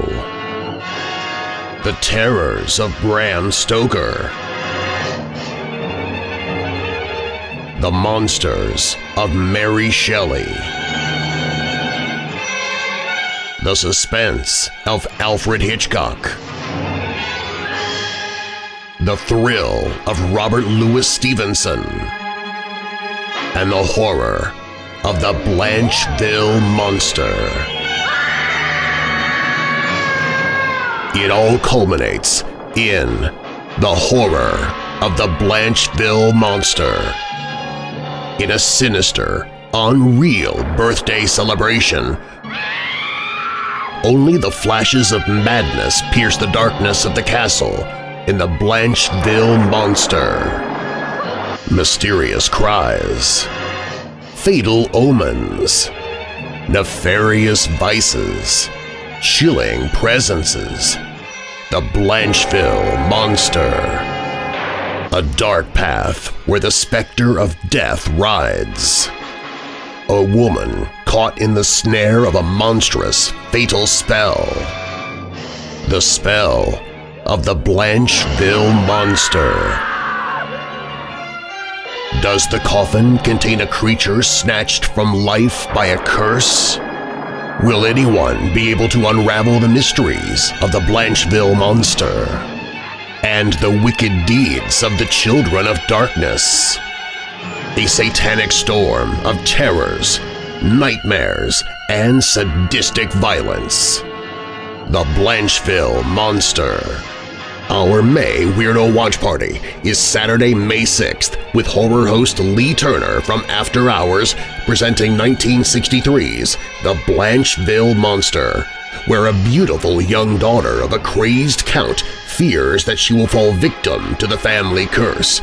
The Terrors of Bram Stoker. The Monsters of Mary Shelley. The Suspense of Alfred Hitchcock. The Thrill of Robert Louis Stevenson. And the Horror of the Blancheville Monster. It all culminates in the horror of the Blancheville Monster. In a sinister, unreal birthday celebration, only the flashes of madness pierce the darkness of the castle in the Blancheville Monster. Mysterious cries, fatal omens, nefarious vices, chilling presences, the Blancheville Monster. A dark path where the specter of death rides. A woman caught in the snare of a monstrous, fatal spell. The spell of the Blancheville Monster. Does the coffin contain a creature snatched from life by a curse? Will anyone be able to unravel the mysteries of the Blancheville Monster and the wicked deeds of the Children of Darkness? A satanic storm of terrors, nightmares, and sadistic violence. The Blancheville Monster our May Weirdo Watch Party is Saturday, May 6th with horror host Lee Turner from After Hours presenting 1963's The Blancheville Monster, where a beautiful young daughter of a crazed count fears that she will fall victim to the family curse,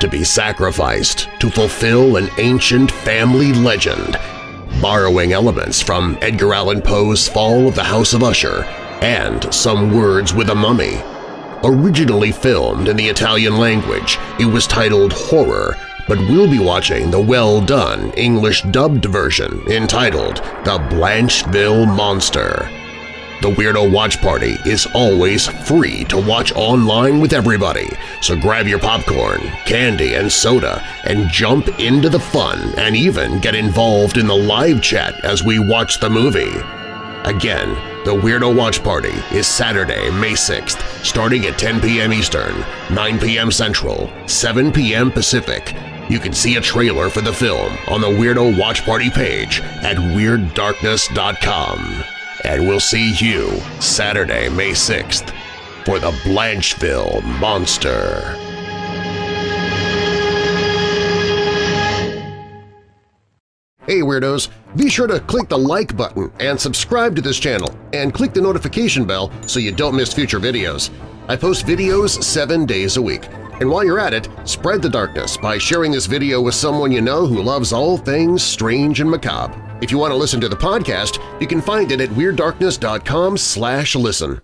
to be sacrificed to fulfill an ancient family legend, borrowing elements from Edgar Allan Poe's Fall of the House of Usher and some words with a mummy. Originally filmed in the Italian language, it was titled Horror, but we'll be watching the well-done English-dubbed version entitled The Blancheville Monster. The Weirdo Watch Party is always free to watch online with everybody, so grab your popcorn, candy, and soda and jump into the fun and even get involved in the live chat as we watch the movie. Again, the Weirdo Watch Party is Saturday, May 6th, starting at 10 p.m. Eastern, 9 p.m. Central, 7 p.m. Pacific. You can see a trailer for the film on the Weirdo Watch Party page at WeirdDarkness.com. And we'll see you Saturday, May 6th for the Blancheville Monster. Hey Weirdos! Be sure to click the like button and subscribe to this channel and click the notification bell so you don't miss future videos. I post videos seven days a week. And while you're at it, spread the darkness by sharing this video with someone you know who loves all things strange and macabre. If you want to listen to the podcast, you can find it at WeirdDarkness.com slash listen.